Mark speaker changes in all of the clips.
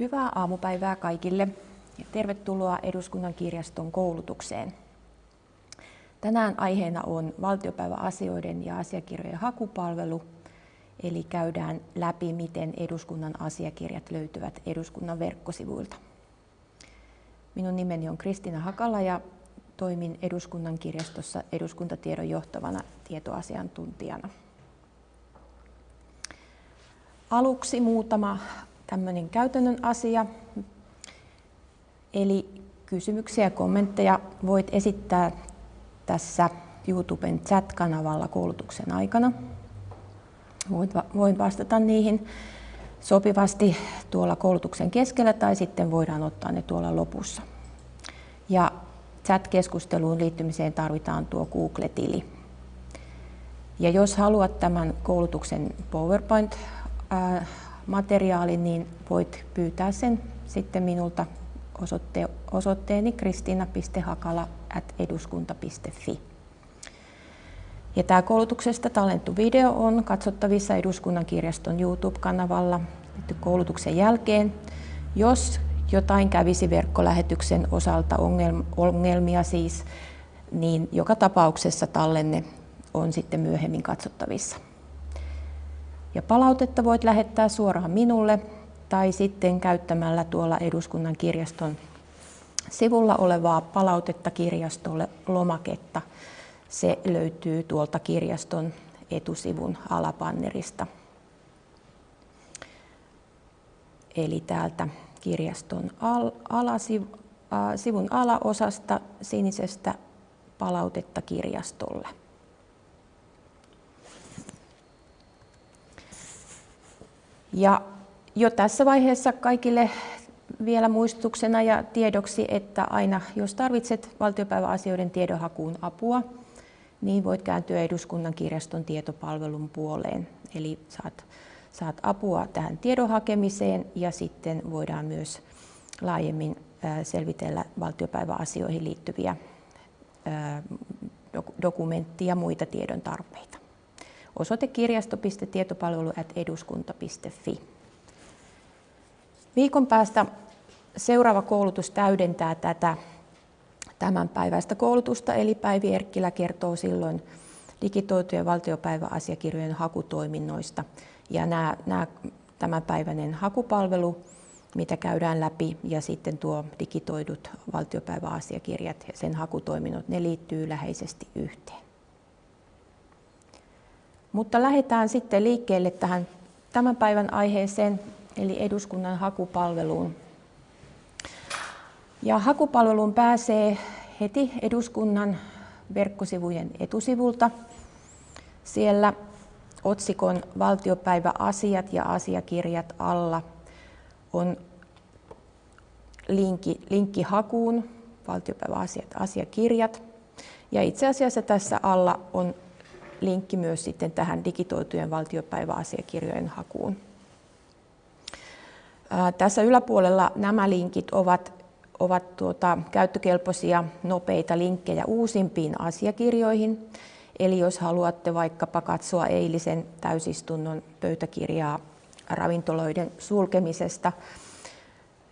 Speaker 1: Hyvää aamupäivää kaikille ja tervetuloa Eduskunnan kirjaston koulutukseen. Tänään aiheena on valtiopäiväasioiden ja asiakirjojen hakupalvelu, eli käydään läpi, miten eduskunnan asiakirjat löytyvät eduskunnan verkkosivuilta. Minun nimeni on Kristina Hakala ja toimin eduskunnan kirjastossa eduskuntatiedon johtavana tietoasiantuntijana. Aluksi muutama tämmöinen käytännön asia. Eli kysymyksiä ja kommentteja voit esittää tässä YouTuben chat-kanavalla koulutuksen aikana. Voin vastata niihin sopivasti tuolla koulutuksen keskellä tai sitten voidaan ottaa ne tuolla lopussa. Ja chat-keskusteluun liittymiseen tarvitaan tuo Google-tili. Ja jos haluat tämän koulutuksen PowerPoint-materiaalin, niin voit pyytää sen sitten minulta osoitte, osoitteeni kristina.hakala.eduskunta.fi. Ja tämä koulutuksesta tallennettu video on katsottavissa Eduskunnan kirjaston YouTube-kanavalla koulutuksen jälkeen. Jos jotain kävisi verkkolähetyksen osalta ongelmia siis, niin joka tapauksessa tallenne on sitten myöhemmin katsottavissa. Ja palautetta voit lähettää suoraan minulle tai sitten käyttämällä tuolla Eduskunnan kirjaston sivulla olevaa palautetta kirjastolle lomaketta. Se löytyy tuolta kirjaston etusivun alapannerista. Eli täältä kirjaston al, äh, sivun alaosasta sinisestä palautetta kirjastolle. Ja jo tässä vaiheessa kaikille vielä muistutuksena ja tiedoksi, että aina jos tarvitset valtiopäiväasioiden tiedonhakuun apua, niin voit kääntyä eduskunnan kirjaston tietopalvelun puoleen. Eli saat, saat apua tähän tiedon hakemiseen ja sitten voidaan myös laajemmin selvitellä valtiopäiväasioihin liittyviä dokumenttia ja muita tiedon tarpeita. Osoite kirjasto.tietopalvelu.eduskunta.fi. Viikon päästä seuraava koulutus täydentää tätä tämän päiväistä koulutusta, eli Päivi Erkkilä kertoo silloin digitoitujen valtiopäiväasiakirjojen hakutoiminnoista. Ja nämä, nämä tämänpäiväinen hakupalvelu, mitä käydään läpi, ja sitten tuo digitoidut valtiopäiväasiakirjat ja sen hakutoiminnot, ne liittyy läheisesti yhteen. Mutta lähdetään sitten liikkeelle tähän tämän päivän aiheeseen, eli eduskunnan hakupalveluun. Ja hakupalveluun pääsee heti eduskunnan verkkosivujen etusivulta. Siellä otsikon valtiopäiväasiat ja asiakirjat alla on linkki, linkki hakuun, valtiopäiväasiat asiakirjat. Ja itse asiassa tässä alla on linkki myös sitten tähän digitoitujen valtiopäiväasiakirjojen hakuun. Tässä yläpuolella nämä linkit ovat, ovat tuota, käyttökelpoisia nopeita linkkejä uusimpiin asiakirjoihin. Eli jos haluatte vaikkapa katsoa eilisen täysistunnon pöytäkirjaa ravintoloiden sulkemisesta,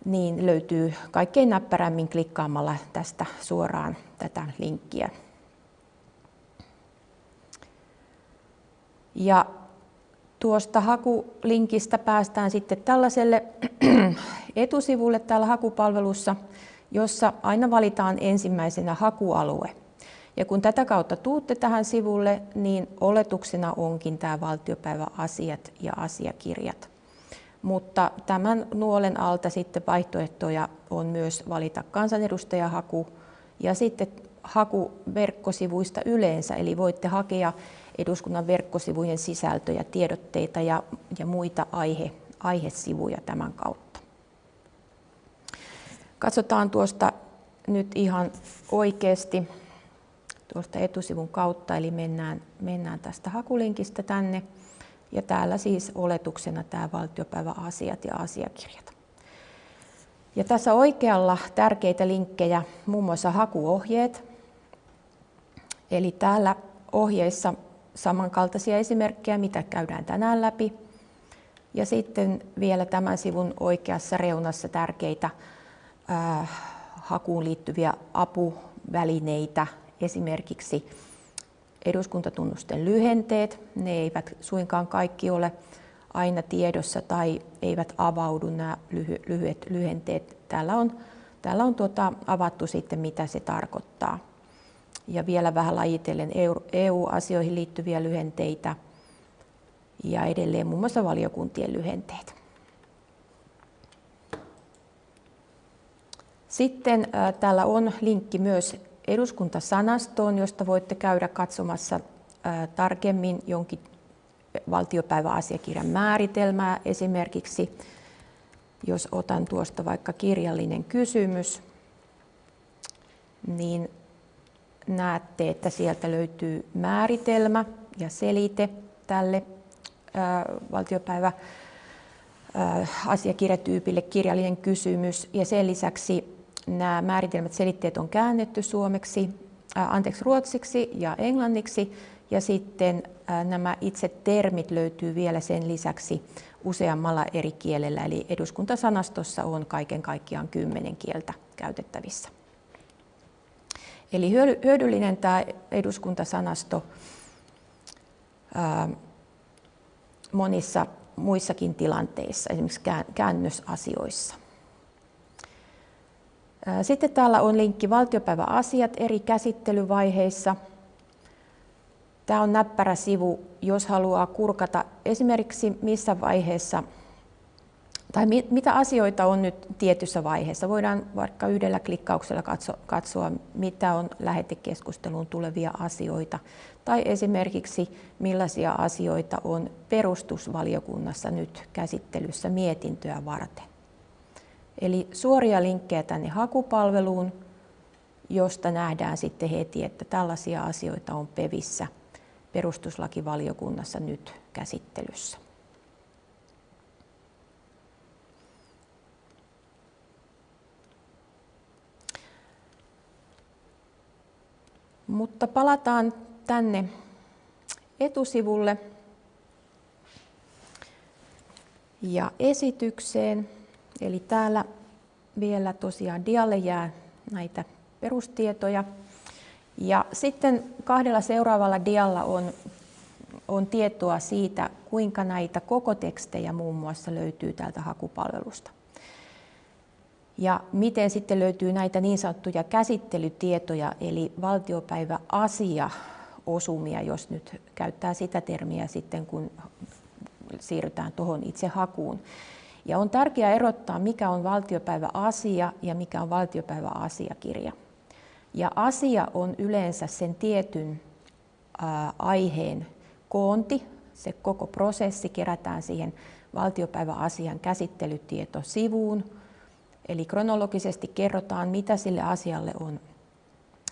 Speaker 1: niin löytyy kaikkein näppärämmin klikkaamalla tästä suoraan tätä linkkiä. Ja tuosta hakulinkistä päästään sitten tällaiselle etusivulle täällä hakupalvelussa, jossa aina valitaan ensimmäisenä hakualue. Ja kun tätä kautta tuutte tähän sivulle, niin oletuksena onkin tämä valtiopäiväasiat ja asiakirjat. Mutta tämän nuolen alta sitten vaihtoehtoja on myös valita kansanedustajahaku ja sitten haku verkkosivuista yleensä, eli voitte hakea eduskunnan verkkosivujen sisältöjä, tiedotteita ja, ja muita aihe, aihesivuja tämän kautta. Katsotaan tuosta nyt ihan oikeasti tuosta etusivun kautta, eli mennään, mennään tästä hakulinkistä tänne. Ja täällä siis oletuksena tämä valtiopäiväasiat ja asiakirjat. Ja tässä oikealla tärkeitä linkkejä, muun muassa hakuohjeet. Eli täällä ohjeissa samankaltaisia esimerkkejä, mitä käydään tänään läpi. Ja sitten vielä tämän sivun oikeassa reunassa tärkeitä äh, hakuun liittyviä apuvälineitä, esimerkiksi eduskuntatunnusten lyhenteet. Ne eivät suinkaan kaikki ole aina tiedossa tai eivät avaudu nämä lyhyet lyhenteet. Täällä on, täällä on tuota, avattu sitten, mitä se tarkoittaa. Ja vielä vähän lajitellen EU-asioihin liittyviä lyhenteitä ja edelleen muun muassa valiokuntien lyhenteet. Sitten äh, täällä on linkki myös eduskuntasanastoon, josta voitte käydä katsomassa äh, tarkemmin jonkin valtiopäiväasiakirjan määritelmää esimerkiksi. Jos otan tuosta vaikka kirjallinen kysymys, niin näette, että sieltä löytyy määritelmä ja selite tälle valtiopäivä asiakirjatyypille kirjallinen kysymys. Ja sen lisäksi nämä määritelmät selitteet on käännetty suomeksi, anteeksi, ruotsiksi ja englanniksi. Ja sitten nämä itse termit löytyy vielä sen lisäksi useammalla eri kielellä, eli eduskuntasanastossa on kaiken kaikkiaan kymmenen kieltä käytettävissä. Eli hyödyllinen tämä eduskuntasanasto monissa muissakin tilanteissa, esimerkiksi käännösasioissa. Sitten täällä on linkki valtiopäiväasiat eri käsittelyvaiheissa. Tämä on näppärä sivu, jos haluaa kurkata esimerkiksi missä vaiheessa tai mitä asioita on nyt tietyssä vaiheessa. Voidaan vaikka yhdellä klikkauksella katsoa, mitä on lähetekeskusteluun tulevia asioita. Tai esimerkiksi millaisia asioita on perustusvaliokunnassa nyt käsittelyssä mietintöä varten. Eli suoria linkkejä tänne hakupalveluun, josta nähdään sitten heti, että tällaisia asioita on PEVissä perustuslakivaliokunnassa nyt käsittelyssä. Mutta palataan tänne etusivulle ja esitykseen. Eli täällä vielä tosiaan dialle jää näitä perustietoja. Ja sitten kahdella seuraavalla dialla on, on tietoa siitä, kuinka näitä koko tekstejä muun muassa löytyy täältä hakupalvelusta. Ja miten sitten löytyy näitä niin sanottuja käsittelytietoja, eli valtiopäiväasia osumia, jos nyt käyttää sitä termiä sitten, kun siirrytään tuohon itse hakuun. Ja on tärkeää erottaa, mikä on valtiopäiväasia ja mikä on valtiopäiväasiakirja. Ja asia on yleensä sen tietyn aiheen koonti, se koko prosessi kerätään siihen valtiopäiväasian käsittelytietosivuun. Eli kronologisesti kerrotaan, mitä sille asialle on,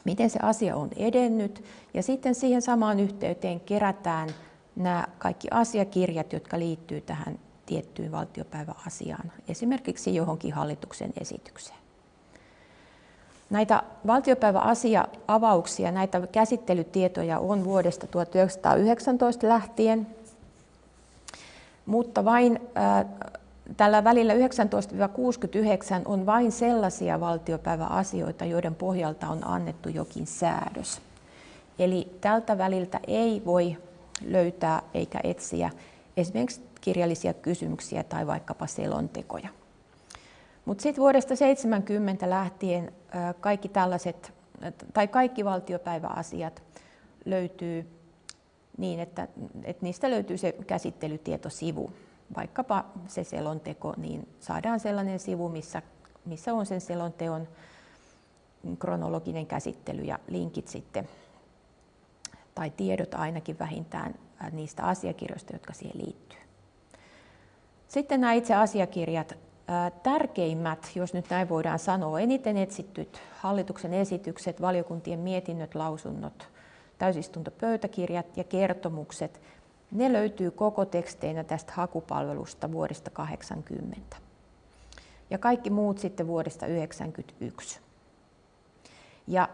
Speaker 1: miten se asia on edennyt, ja sitten siihen samaan yhteyteen kerätään nämä kaikki asiakirjat, jotka liittyy tähän tiettyyn valtiopäiväasiaan, esimerkiksi johonkin hallituksen esitykseen. Näitä valtiopäiväasia-avauksia, näitä käsittelytietoja on vuodesta 1919 lähtien, mutta vain tällä välillä 19-69 on vain sellaisia valtiopäiväasioita, joiden pohjalta on annettu jokin säädös. Eli tältä väliltä ei voi löytää eikä etsiä esimerkiksi kirjallisia kysymyksiä tai vaikkapa selontekoja. Mutta sitten vuodesta 70 lähtien kaikki tällaiset, tai kaikki valtiopäiväasiat löytyy niin, että, että niistä löytyy se käsittelytietosivu. Vaikkapa se selonteko, niin saadaan sellainen sivu, missä, missä on sen selonteon kronologinen käsittely ja linkit sitten, tai tiedot ainakin vähintään niistä asiakirjoista, jotka siihen liittyy. Sitten nämä itse asiakirjat. Tärkeimmät, jos nyt näin voidaan sanoa, eniten etsittyt hallituksen esitykset, valiokuntien mietinnöt, lausunnot, täysistuntopöytäkirjat ja kertomukset, ne löytyy koko teksteinä tästä hakupalvelusta vuodesta 80. Ja kaikki muut sitten vuodesta 1991. Ja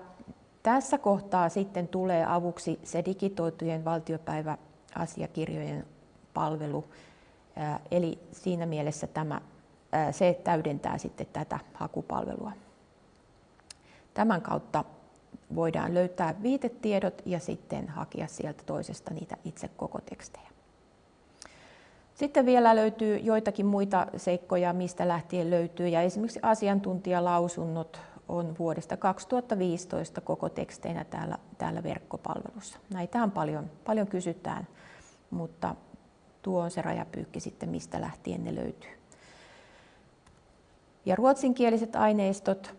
Speaker 1: tässä kohtaa sitten tulee avuksi se digitoitujen valtiopäiväasiakirjojen palvelu, Eli siinä mielessä tämä, se täydentää sitten tätä hakupalvelua. Tämän kautta voidaan löytää viitetiedot ja sitten hakea sieltä toisesta niitä itse koko tekstejä. Sitten vielä löytyy joitakin muita seikkoja, mistä lähtien löytyy, ja esimerkiksi asiantuntijalausunnot on vuodesta 2015 koko teksteinä täällä, täällä verkkopalvelussa. Näitä paljon, paljon kysytään, mutta tuo on se rajapyykki sitten, mistä lähtien ne löytyy. Ja ruotsinkieliset aineistot,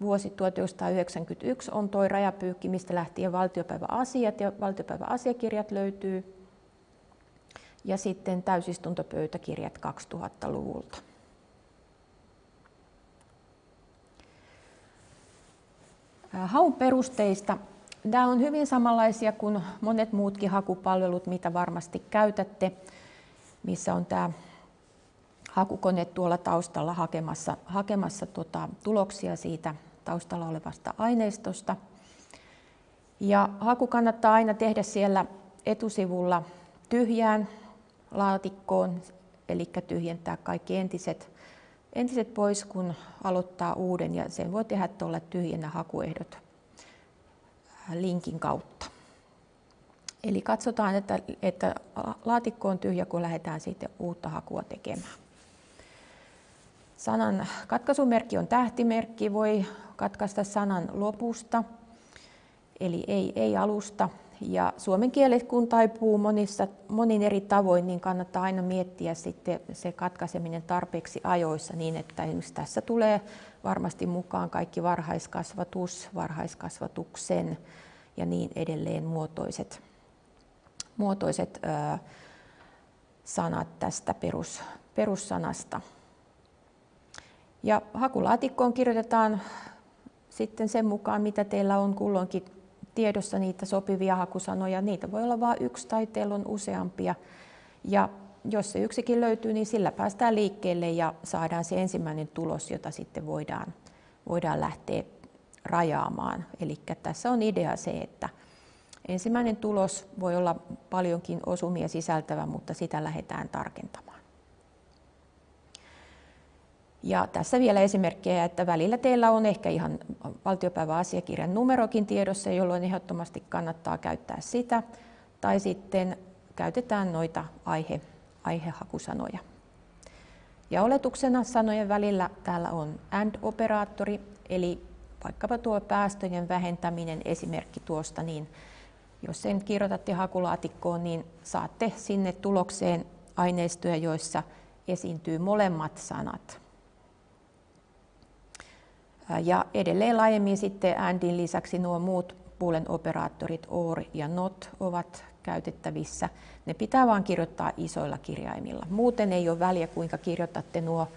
Speaker 1: vuosi 1991 on toi rajapyykki, mistä lähtien valtiopäiväasiat ja valtiopäiväasiakirjat löytyy. Ja sitten täysistuntopöytäkirjat 2000-luvulta. Haun perusteista. Nämä on hyvin samanlaisia kuin monet muutkin hakupalvelut, mitä varmasti käytätte, missä on tämä hakukone tuolla taustalla hakemassa, hakemassa tota, tuloksia siitä taustalla olevasta aineistosta. Ja haku kannattaa aina tehdä siellä etusivulla tyhjään laatikkoon, eli tyhjentää kaikki entiset, entiset pois, kun aloittaa uuden, ja sen voi tehdä tuolla tyhjennä hakuehdot linkin kautta. Eli katsotaan, että, että laatikko on tyhjä, kun lähdetään sitten uutta hakua tekemään. Sanan katkaisumerkki on tähtimerkki, voi katkaista sanan lopusta, eli ei, ei alusta. Ja suomen kielet kun taipuu monissa, monin eri tavoin, niin kannattaa aina miettiä sitten se katkaiseminen tarpeeksi ajoissa niin, että esimerkiksi tässä tulee varmasti mukaan kaikki varhaiskasvatus, varhaiskasvatuksen ja niin edelleen muotoiset, muotoiset ö, sanat tästä perus, perussanasta. Ja hakulaatikkoon kirjoitetaan sitten sen mukaan, mitä teillä on kulloinkin tiedossa niitä sopivia hakusanoja. Niitä voi olla vain yksi tai teillä on useampia. Ja jos se yksikin löytyy, niin sillä päästään liikkeelle ja saadaan se ensimmäinen tulos, jota sitten voidaan, voidaan lähteä rajaamaan. Eli tässä on idea se, että ensimmäinen tulos voi olla paljonkin osumia sisältävä, mutta sitä lähdetään tarkentamaan. Ja tässä vielä esimerkkejä, että välillä teillä on ehkä ihan valtiopäiväasiakirjan numerokin tiedossa, jolloin ehdottomasti kannattaa käyttää sitä. Tai sitten käytetään noita aihe, aihehakusanoja. Ja oletuksena sanojen välillä täällä on AND-operaattori, eli vaikkapa tuo päästöjen vähentäminen esimerkki tuosta, niin jos sen kirjoitatte hakulaatikkoon, niin saatte sinne tulokseen aineistoja, joissa esiintyy molemmat sanat. Ja edelleen laajemmin sitten ANDin lisäksi nuo muut Boolean operaattorit OR ja NOT ovat käytettävissä. Ne pitää vain kirjoittaa isoilla kirjaimilla. Muuten ei ole väliä, kuinka kirjoitatte nuo,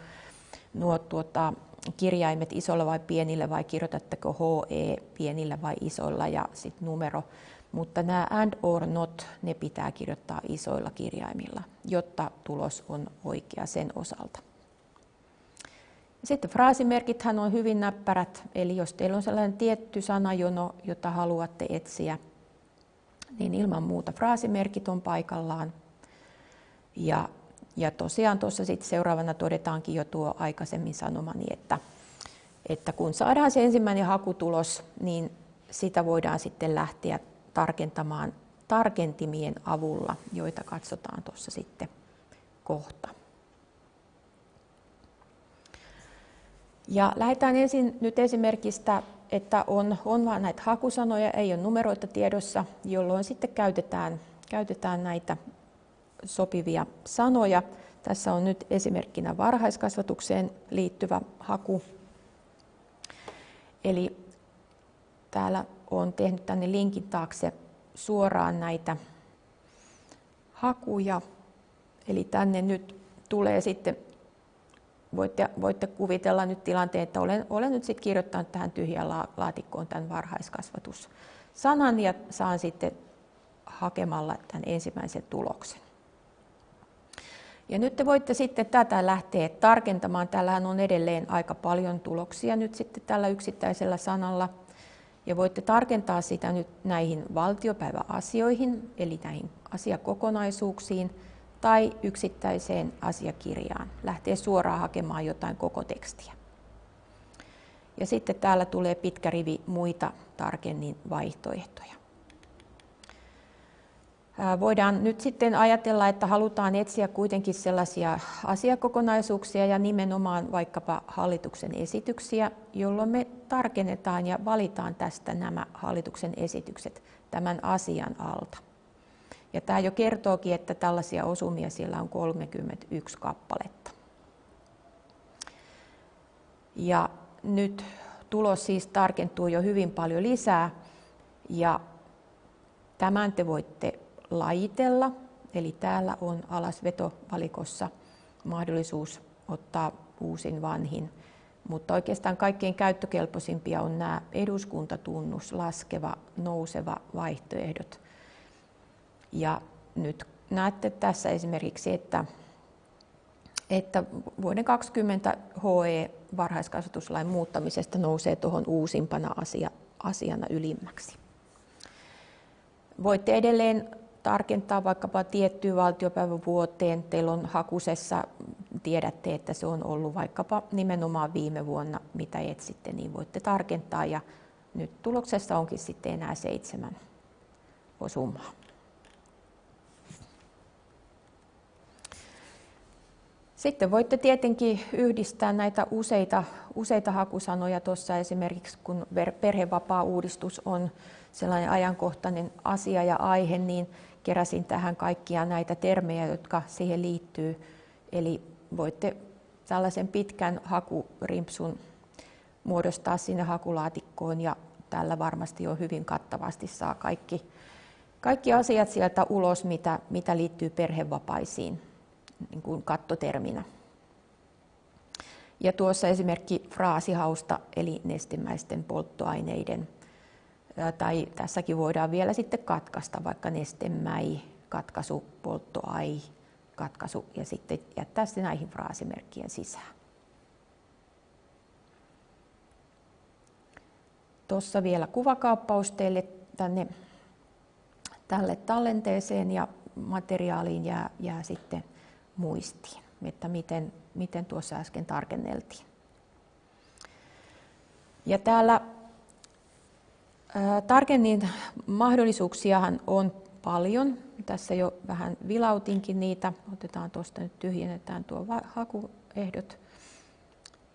Speaker 1: nuo tuota, kirjaimet isolla vai pienillä vai kirjoitatteko HE pienillä vai isoilla ja sitten numero. Mutta nämä and or not, ne pitää kirjoittaa isoilla kirjaimilla, jotta tulos on oikea sen osalta. Sitten fraasimerkithän on hyvin näppärät, eli jos teillä on sellainen tietty sanajono, jota haluatte etsiä, niin ilman muuta fraasimerkit on paikallaan. Ja, ja tosiaan tuossa sitten seuraavana todetaankin jo tuo aikaisemmin sanomani, että, että kun saadaan se ensimmäinen hakutulos, niin sitä voidaan sitten lähteä tarkentamaan tarkentimien avulla, joita katsotaan tuossa sitten kohta. Ja lähdetään ensin nyt esimerkistä, että on, on vain näitä hakusanoja, ei ole numeroita tiedossa, jolloin sitten käytetään, käytetään näitä sopivia sanoja. Tässä on nyt esimerkkinä varhaiskasvatukseen liittyvä haku. Eli täällä on tehnyt tänne linkin taakse suoraan näitä hakuja. Eli tänne nyt tulee sitten voitte, voitte kuvitella nyt tilanteen, että olen, olen nyt sitten kirjoittanut tähän tyhjään laatikkoon tämän varhaiskasvatussanan ja saan sitten hakemalla tämän ensimmäisen tuloksen. Ja nyt te voitte sitten tätä lähteä tarkentamaan. Täällähän on edelleen aika paljon tuloksia nyt sitten tällä yksittäisellä sanalla. Ja voitte tarkentaa sitä nyt näihin valtiopäiväasioihin, eli näihin asiakokonaisuuksiin, tai yksittäiseen asiakirjaan. Lähtee suoraan hakemaan jotain koko tekstiä. Ja sitten täällä tulee pitkä rivi muita tarkemmin vaihtoehtoja. Voidaan nyt sitten ajatella, että halutaan etsiä kuitenkin sellaisia asiakokonaisuuksia ja nimenomaan vaikkapa hallituksen esityksiä, jolloin me tarkennetaan ja valitaan tästä nämä hallituksen esitykset tämän asian alta. Ja tämä jo kertookin, että tällaisia osumia siellä on 31 kappaletta. Ja nyt tulos siis tarkentuu jo hyvin paljon lisää ja tämän te voitte lajitella. Eli täällä on alasvetovalikossa mahdollisuus ottaa uusin vanhin. Mutta oikeastaan kaikkein käyttökelpoisimpia on nämä eduskuntatunnus, laskeva, nouseva vaihtoehdot. Ja nyt näette tässä esimerkiksi, että, että vuoden 2020 HE varhaiskasvatuslain muuttamisesta nousee tuohon uusimpana asia, asiana ylimmäksi. Voitte edelleen tarkentaa vaikkapa tiettyyn valtiopäivän vuoteen. Teillä on hakusessa, tiedätte, että se on ollut vaikkapa nimenomaan viime vuonna, mitä etsitte, niin voitte tarkentaa. Ja nyt tuloksessa onkin sitten enää seitsemän osumaa. Sitten voitte tietenkin yhdistää näitä useita, useita hakusanoja tuossa esimerkiksi, kun perhevapaa-uudistus on sellainen ajankohtainen asia ja aihe, niin keräsin tähän kaikkia näitä termejä, jotka siihen liittyy. Eli voitte tällaisen pitkän hakurimpsun muodostaa sinne hakulaatikkoon ja tällä varmasti jo hyvin kattavasti saa kaikki, kaikki asiat sieltä ulos, mitä, mitä liittyy perhevapaisiin niin kuin kattoterminä. Ja tuossa esimerkki fraasihausta eli nestemäisten polttoaineiden tai tässäkin voidaan vielä sitten katkaista vaikka nestemäi, katkaisu, polttoai, katkaisu ja sitten jättää se näihin fraasimerkkien sisään. Tuossa vielä kuvakaappaus teille tänne tälle tallenteeseen ja materiaaliin jää, jää sitten muistiin, että miten, miten tuossa äsken tarkenneltiin. Ja täällä Tarkennin mahdollisuuksiahan on paljon. Tässä jo vähän vilautinkin niitä. Otetaan tuosta nyt tyhjennetään tuo hakuehdot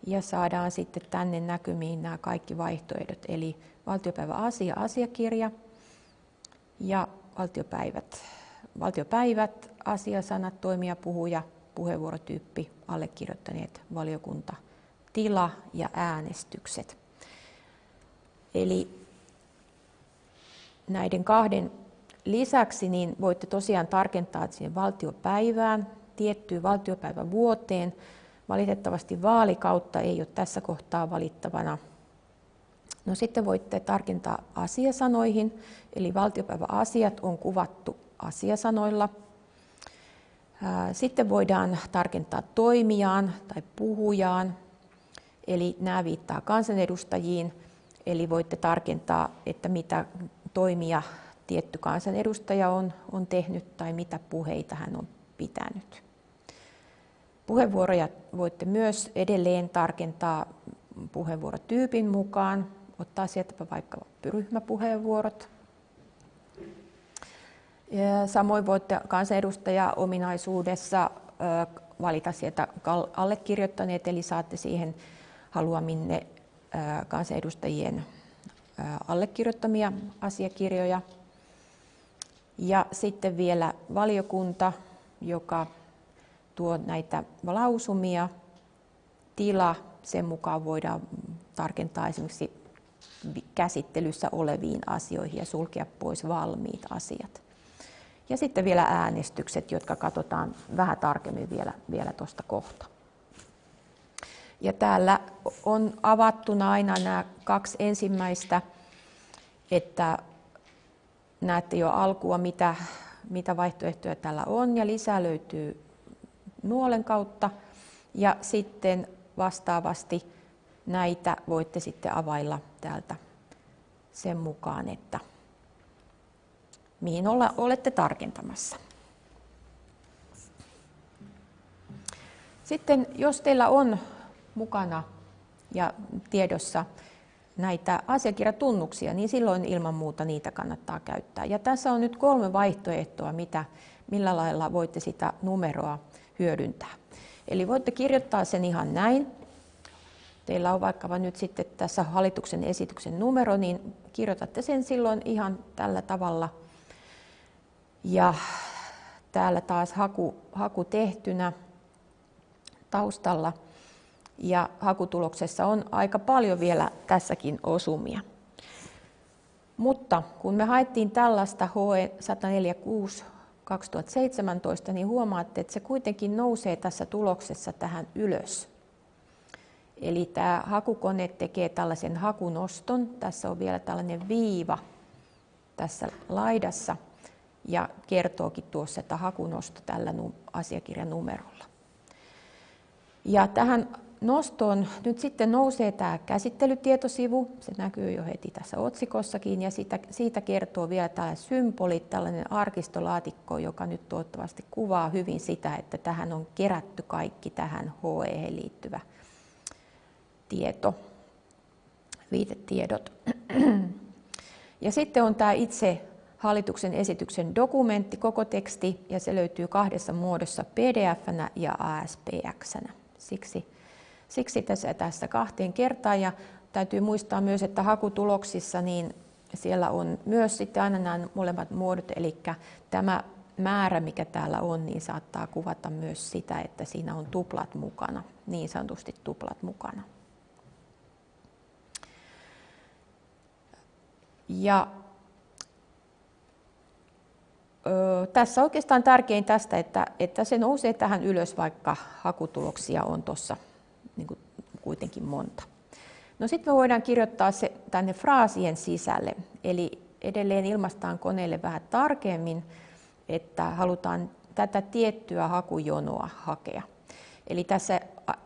Speaker 1: ja saadaan sitten tänne näkymiin nämä kaikki vaihtoehdot. Eli valtiopäivä asia, asiakirja ja valtiopäivät. Valtiopäivät, asiasanat, toimija, puhuja, puheenvuorotyyppi, allekirjoittaneet, valiokunta, tila ja äänestykset. Eli näiden kahden lisäksi niin voitte tosiaan tarkentaa siihen valtiopäivään, tiettyyn valtiopäivän vuoteen. Valitettavasti vaalikautta ei ole tässä kohtaa valittavana. No sitten voitte tarkentaa asiasanoihin, eli valtiopäiväasiat on kuvattu asiasanoilla. Sitten voidaan tarkentaa toimijaan tai puhujaan, eli nämä viittaa kansanedustajiin, eli voitte tarkentaa, että mitä toimia tietty kansanedustaja on, on tehnyt tai mitä puheita hän on pitänyt. Puheenvuoroja voitte myös edelleen tarkentaa puheenvuorotyypin mukaan, ottaa sieltä vaikka ryhmäpuheenvuorot. Ja samoin voitte kansanedustaja ominaisuudessa valita sieltä allekirjoittaneet, eli saatte siihen haluaminne kansanedustajien allekirjoittamia asiakirjoja. Ja sitten vielä valiokunta, joka tuo näitä lausumia, tila, sen mukaan voidaan tarkentaa esimerkiksi käsittelyssä oleviin asioihin ja sulkea pois valmiit asiat. Ja sitten vielä äänestykset, jotka katsotaan vähän tarkemmin vielä, vielä tuosta kohta. Ja täällä on avattuna aina nämä kaksi ensimmäistä, että näette jo alkua, mitä, mitä vaihtoehtoja täällä on, ja lisää löytyy nuolen kautta. Ja sitten vastaavasti näitä voitte sitten availla täältä sen mukaan, että mihin olla, olette tarkentamassa. Sitten jos teillä on mukana ja tiedossa näitä asiakirjatunnuksia, niin silloin ilman muuta niitä kannattaa käyttää. Ja tässä on nyt kolme vaihtoehtoa, mitä, millä lailla voitte sitä numeroa hyödyntää. Eli voitte kirjoittaa sen ihan näin. Teillä on vaikka nyt sitten tässä hallituksen esityksen numero, niin kirjoitatte sen silloin ihan tällä tavalla. Ja täällä taas haku, haku tehtynä taustalla. Ja hakutuloksessa on aika paljon vielä tässäkin osumia. Mutta kun me haettiin tällaista HE 146 2017, niin huomaatte, että se kuitenkin nousee tässä tuloksessa tähän ylös. Eli tämä hakukone tekee tällaisen hakunoston. Tässä on vielä tällainen viiva tässä laidassa ja kertookin tuossa, että hakunosto tällä asiakirjan numerolla. Ja tähän nostoon nyt sitten nousee tämä käsittelytietosivu, se näkyy jo heti tässä otsikossakin, ja siitä, siitä kertoo vielä tämä symboli, tällainen arkistolaatikko, joka nyt toivottavasti kuvaa hyvin sitä, että tähän on kerätty kaikki tähän HE liittyvä tieto, viitetiedot. Ja sitten on tämä itse hallituksen esityksen dokumentti, koko teksti, ja se löytyy kahdessa muodossa, pdf ja ASPX. -nä. Siksi Siksi tässä, tässä kahteen kertaan ja täytyy muistaa myös, että hakutuloksissa niin siellä on myös sitten aina nämä molemmat muodot, eli tämä määrä, mikä täällä on, niin saattaa kuvata myös sitä, että siinä on tuplat mukana, niin sanotusti tuplat mukana. Ja tässä oikeastaan tärkein tästä, että, että se nousee tähän ylös, vaikka hakutuloksia on tuossa niin kuitenkin monta. No sitten me voidaan kirjoittaa se tänne fraasien sisälle, eli edelleen ilmaistaan koneelle vähän tarkemmin, että halutaan tätä tiettyä hakujonoa hakea. Eli tässä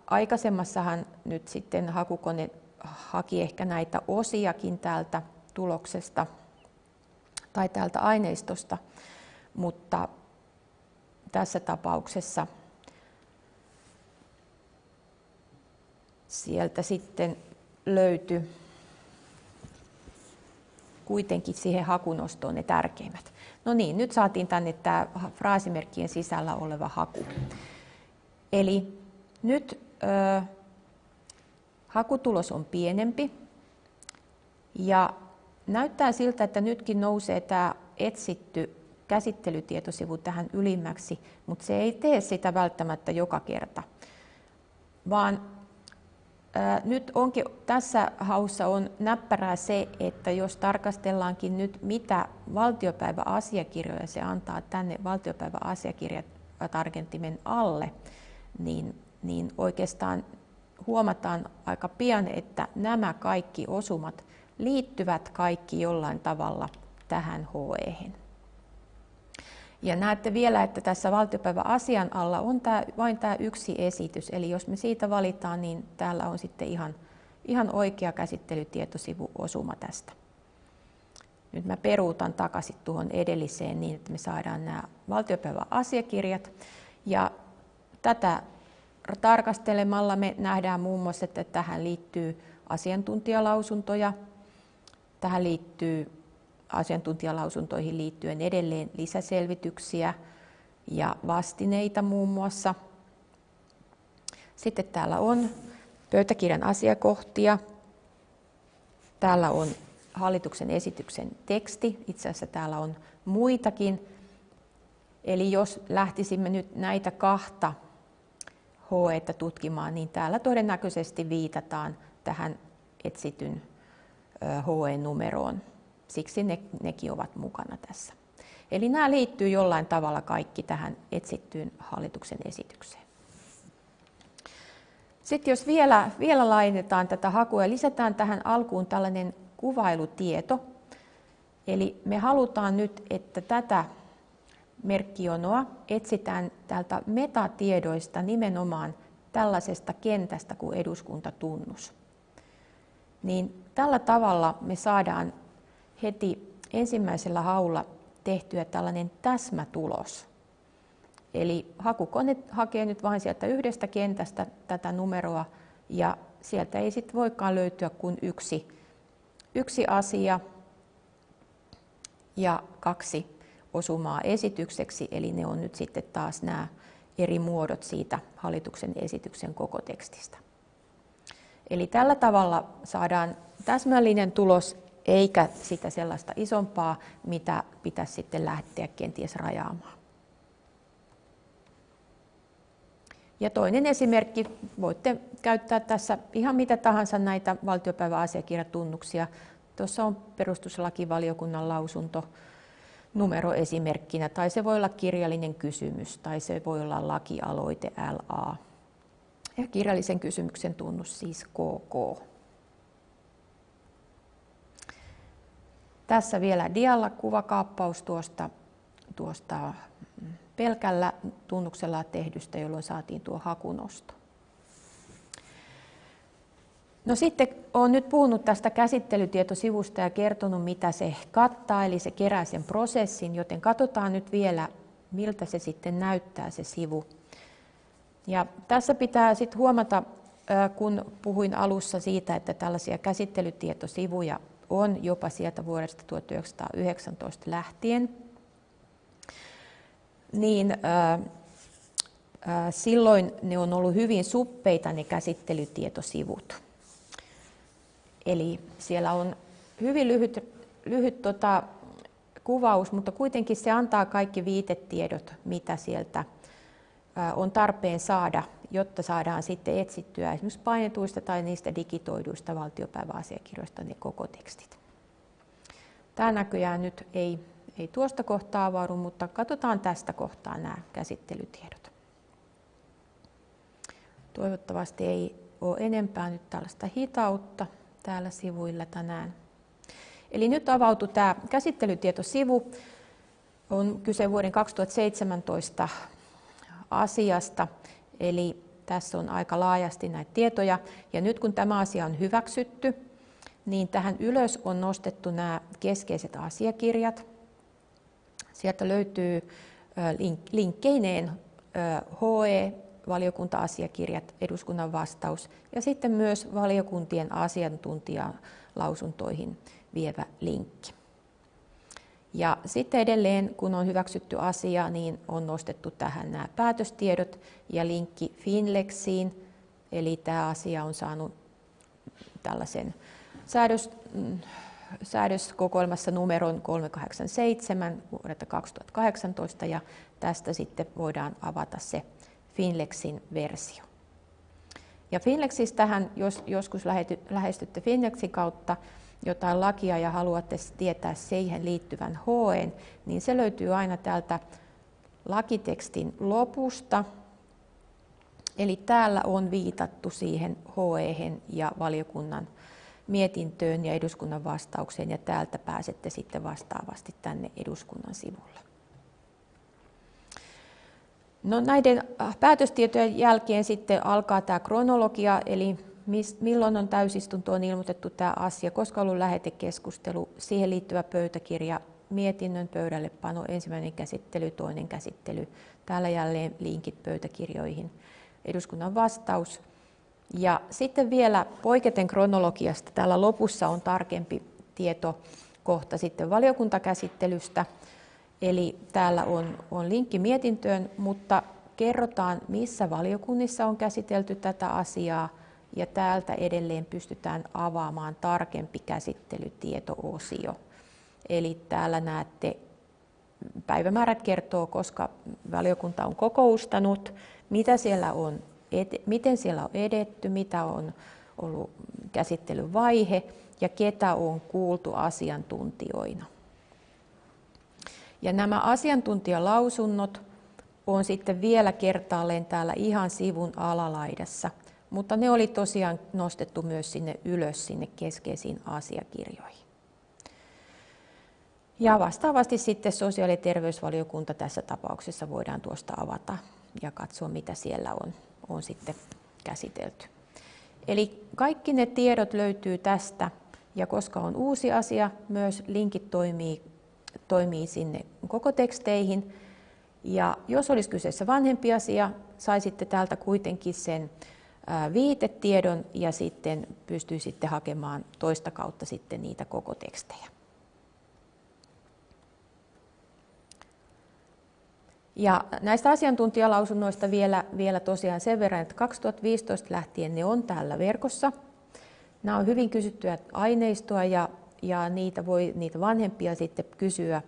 Speaker 1: aikaisemmassahan nyt sitten hakukone haki ehkä näitä osiakin täältä tuloksesta tai täältä aineistosta, mutta tässä tapauksessa sieltä sitten löytyi kuitenkin siihen hakunostoon ne tärkeimmät. No niin, nyt saatiin tänne tämä fraasimerkkien sisällä oleva haku. Eli nyt ö, hakutulos on pienempi ja näyttää siltä, että nytkin nousee tämä etsitty käsittelytietosivu tähän ylimmäksi, mutta se ei tee sitä välttämättä joka kerta, vaan nyt onkin, tässä haussa on näppärää se, että jos tarkastellaankin nyt, mitä valtiopäiväasiakirjoja se antaa tänne valtiopäiväasiakirjatargentimen alle, niin, niin oikeastaan huomataan aika pian, että nämä kaikki osumat liittyvät kaikki jollain tavalla tähän HE. -hen. Ja näette vielä, että tässä valtiopäivän asian alla on tämä, vain tämä yksi esitys. Eli jos me siitä valitaan, niin täällä on sitten ihan, ihan oikea käsittelytietosivu osuma tästä. Nyt mä peruutan takaisin tuohon edelliseen niin, että me saadaan nämä valtiopäivän asiakirjat. Ja tätä tarkastelemalla me nähdään muun muassa, että tähän liittyy asiantuntijalausuntoja, tähän liittyy asiantuntijalausuntoihin liittyen edelleen lisäselvityksiä ja vastineita muun muassa. Sitten täällä on pöytäkirjan asiakohtia. Täällä on hallituksen esityksen teksti. Itse asiassa täällä on muitakin. Eli jos lähtisimme nyt näitä kahta HE tutkimaan, niin täällä todennäköisesti viitataan tähän etsityn HE-numeroon siksi ne, nekin ovat mukana tässä. Eli nämä liittyy jollain tavalla kaikki tähän etsittyyn hallituksen esitykseen. Sitten jos vielä, vielä laajennetaan tätä hakua ja lisätään tähän alkuun tällainen kuvailutieto, eli me halutaan nyt, että tätä merkkionoa etsitään täältä metatiedoista nimenomaan tällaisesta kentästä kuin eduskuntatunnus. Niin tällä tavalla me saadaan heti ensimmäisellä haulla tehtyä tällainen täsmätulos. Eli hakukone hakee nyt vain sieltä yhdestä kentästä tätä numeroa ja sieltä ei sitten voikaan löytyä kuin yksi, yksi asia ja kaksi osumaa esitykseksi, eli ne on nyt sitten taas nämä eri muodot siitä hallituksen esityksen koko tekstistä. Eli tällä tavalla saadaan täsmällinen tulos eikä sitä sellaista isompaa, mitä pitäisi sitten lähteä kenties rajaamaan. Ja toinen esimerkki, voitte käyttää tässä ihan mitä tahansa näitä valtiopäiväasiakirjatunnuksia. Tuossa on perustuslakivaliokunnan lausunto numeroesimerkkinä, tai se voi olla kirjallinen kysymys, tai se voi olla lakialoite LA. Ja kirjallisen kysymyksen tunnus siis KK. Tässä vielä dialla kuvakaappaus tuosta, tuosta pelkällä tunnuksella tehdystä, jolloin saatiin tuo hakunosto. No sitten olen nyt puhunut tästä käsittelytietosivusta ja kertonut, mitä se kattaa, eli se kerää sen prosessin, joten katsotaan nyt vielä, miltä se sitten näyttää se sivu. Ja tässä pitää sitten huomata, kun puhuin alussa siitä, että tällaisia käsittelytietosivuja on jopa sieltä vuodesta 1919 lähtien, niin silloin ne on ollut hyvin suppeita ne käsittelytietosivut. Eli siellä on hyvin lyhyt, lyhyt tota, kuvaus, mutta kuitenkin se antaa kaikki viitetiedot, mitä sieltä on tarpeen saada, jotta saadaan sitten etsittyä esimerkiksi painetuista tai niistä digitoiduista valtiopäiväasiakirjoista ne koko tekstit. Tämä näköjään nyt ei, ei tuosta kohtaa avaudu, mutta katsotaan tästä kohtaa nämä käsittelytiedot. Toivottavasti ei ole enempää nyt tällaista hitautta täällä sivuilla tänään. Eli nyt avautui tämä käsittelytietosivu. On kyse vuoden 2017 asiasta, eli tässä on aika laajasti näitä tietoja. Ja nyt kun tämä asia on hyväksytty, niin tähän ylös on nostettu nämä keskeiset asiakirjat. Sieltä löytyy linkkeineen HE, valiokunta-asiakirjat, eduskunnan vastaus ja sitten myös valiokuntien asiantuntijalausuntoihin vievä linkki. Ja sitten edelleen, kun on hyväksytty asia, niin on nostettu tähän nämä päätöstiedot ja linkki Finlexiin. Eli tämä asia on saanut tällaisen säädös, mm, säädöskokoelmassa numeron 387 vuodelta 2018 ja tästä sitten voidaan avata se Finlexin versio. Ja Finlexistähän, jos joskus lähestytte Finlexin kautta jotain lakia ja haluatte tietää siihen liittyvän HE, niin se löytyy aina täältä lakitekstin lopusta. Eli täällä on viitattu siihen HE ja valiokunnan mietintöön ja eduskunnan vastaukseen ja täältä pääsette sitten vastaavasti tänne eduskunnan sivulle. No näiden äh, päätöstietojen jälkeen sitten alkaa tämä kronologia, eli milloin on täysistuntoon ilmoitettu tämä asia, koska on ollut lähetekeskustelu, siihen liittyvä pöytäkirja, mietinnön pöydälle pano, ensimmäinen käsittely, toinen käsittely. Täällä jälleen linkit pöytäkirjoihin, eduskunnan vastaus. Ja sitten vielä poiketen kronologiasta, täällä lopussa on tarkempi tieto kohta sitten valiokuntakäsittelystä. Eli täällä on, on linkki mietintöön, mutta kerrotaan, missä valiokunnissa on käsitelty tätä asiaa, ja täältä edelleen pystytään avaamaan tarkempi käsittelytieto-osio. Eli täällä näette, päivämäärät kertoo, koska valiokunta on kokoustanut, mitä siellä on, miten siellä on edetty, mitä on ollut käsittelyvaihe ja ketä on kuultu asiantuntijoina. Ja nämä asiantuntijalausunnot on sitten vielä kertaalleen täällä ihan sivun alalaidassa, mutta ne oli tosiaan nostettu myös sinne ylös sinne keskeisiin asiakirjoihin. Ja vastaavasti sitten sosiaali- ja terveysvaliokunta tässä tapauksessa voidaan tuosta avata ja katsoa, mitä siellä on, on sitten käsitelty. Eli kaikki ne tiedot löytyy tästä, ja koska on uusi asia, myös linkit toimii toimii sinne koko teksteihin. Ja jos olisi kyseessä vanhempi asia, saisitte täältä kuitenkin sen viitetiedon ja sitten pystyisitte hakemaan toista kautta sitten niitä koko tekstejä. Ja näistä asiantuntijalausunnoista vielä, vielä tosiaan sen verran, että 2015 lähtien ne on täällä verkossa. Nämä on hyvin kysyttyä aineistoa ja, ja niitä voi niitä vanhempia sitten kysyä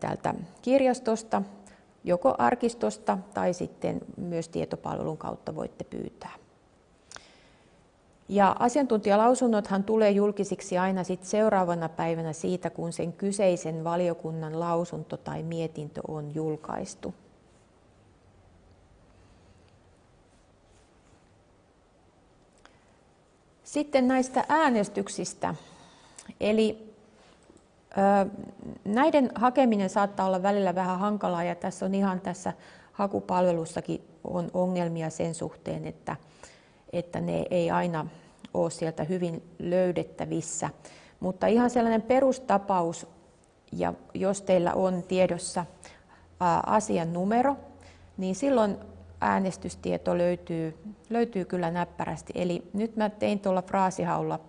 Speaker 1: täältä kirjastosta, joko arkistosta tai sitten myös tietopalvelun kautta voitte pyytää. Ja asiantuntijalausunnothan tulee julkisiksi aina sit seuraavana päivänä siitä, kun sen kyseisen valiokunnan lausunto tai mietintö on julkaistu. Sitten näistä äänestyksistä. Eli näiden hakeminen saattaa olla välillä vähän hankalaa ja tässä on ihan tässä hakupalvelussakin on ongelmia sen suhteen, että, että ne ei aina ole sieltä hyvin löydettävissä. Mutta ihan sellainen perustapaus, ja jos teillä on tiedossa asian numero, niin silloin äänestystieto löytyy, löytyy kyllä näppärästi. Eli nyt mä tein tuolla fraasihaulla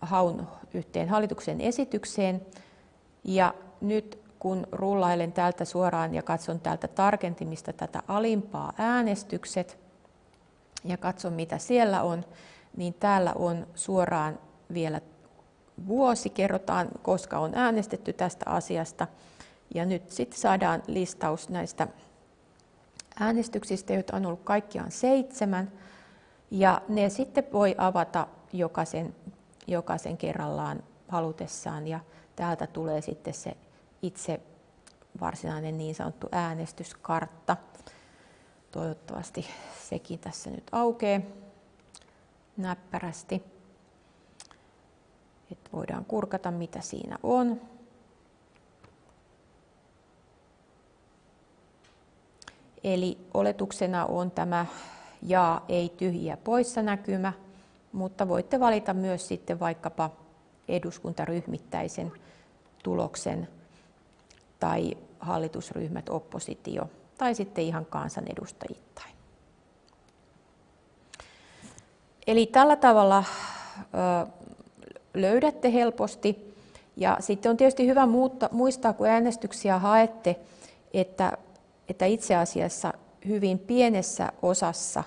Speaker 1: haun yhteen hallituksen esitykseen. Ja nyt kun rullailen täältä suoraan ja katson täältä tarkentimista tätä alimpaa äänestykset ja katson mitä siellä on, niin täällä on suoraan vielä vuosi, kerrotaan koska on äänestetty tästä asiasta. Ja nyt sitten saadaan listaus näistä äänestyksistä, joita on ollut kaikkiaan seitsemän. Ja ne sitten voi avata jokaisen jokaisen kerrallaan halutessaan ja täältä tulee sitten se itse varsinainen niin sanottu äänestyskartta. Toivottavasti sekin tässä nyt aukeaa näppärästi. Et voidaan kurkata mitä siinä on. Eli oletuksena on tämä ja ei tyhjiä poissa näkymä mutta voitte valita myös sitten vaikkapa eduskuntaryhmittäisen tuloksen tai hallitusryhmät, oppositio tai sitten ihan kansanedustajittain. Eli tällä tavalla löydätte helposti. Ja sitten on tietysti hyvä muistaa, kun äänestyksiä haette, että, että itse asiassa hyvin pienessä osassa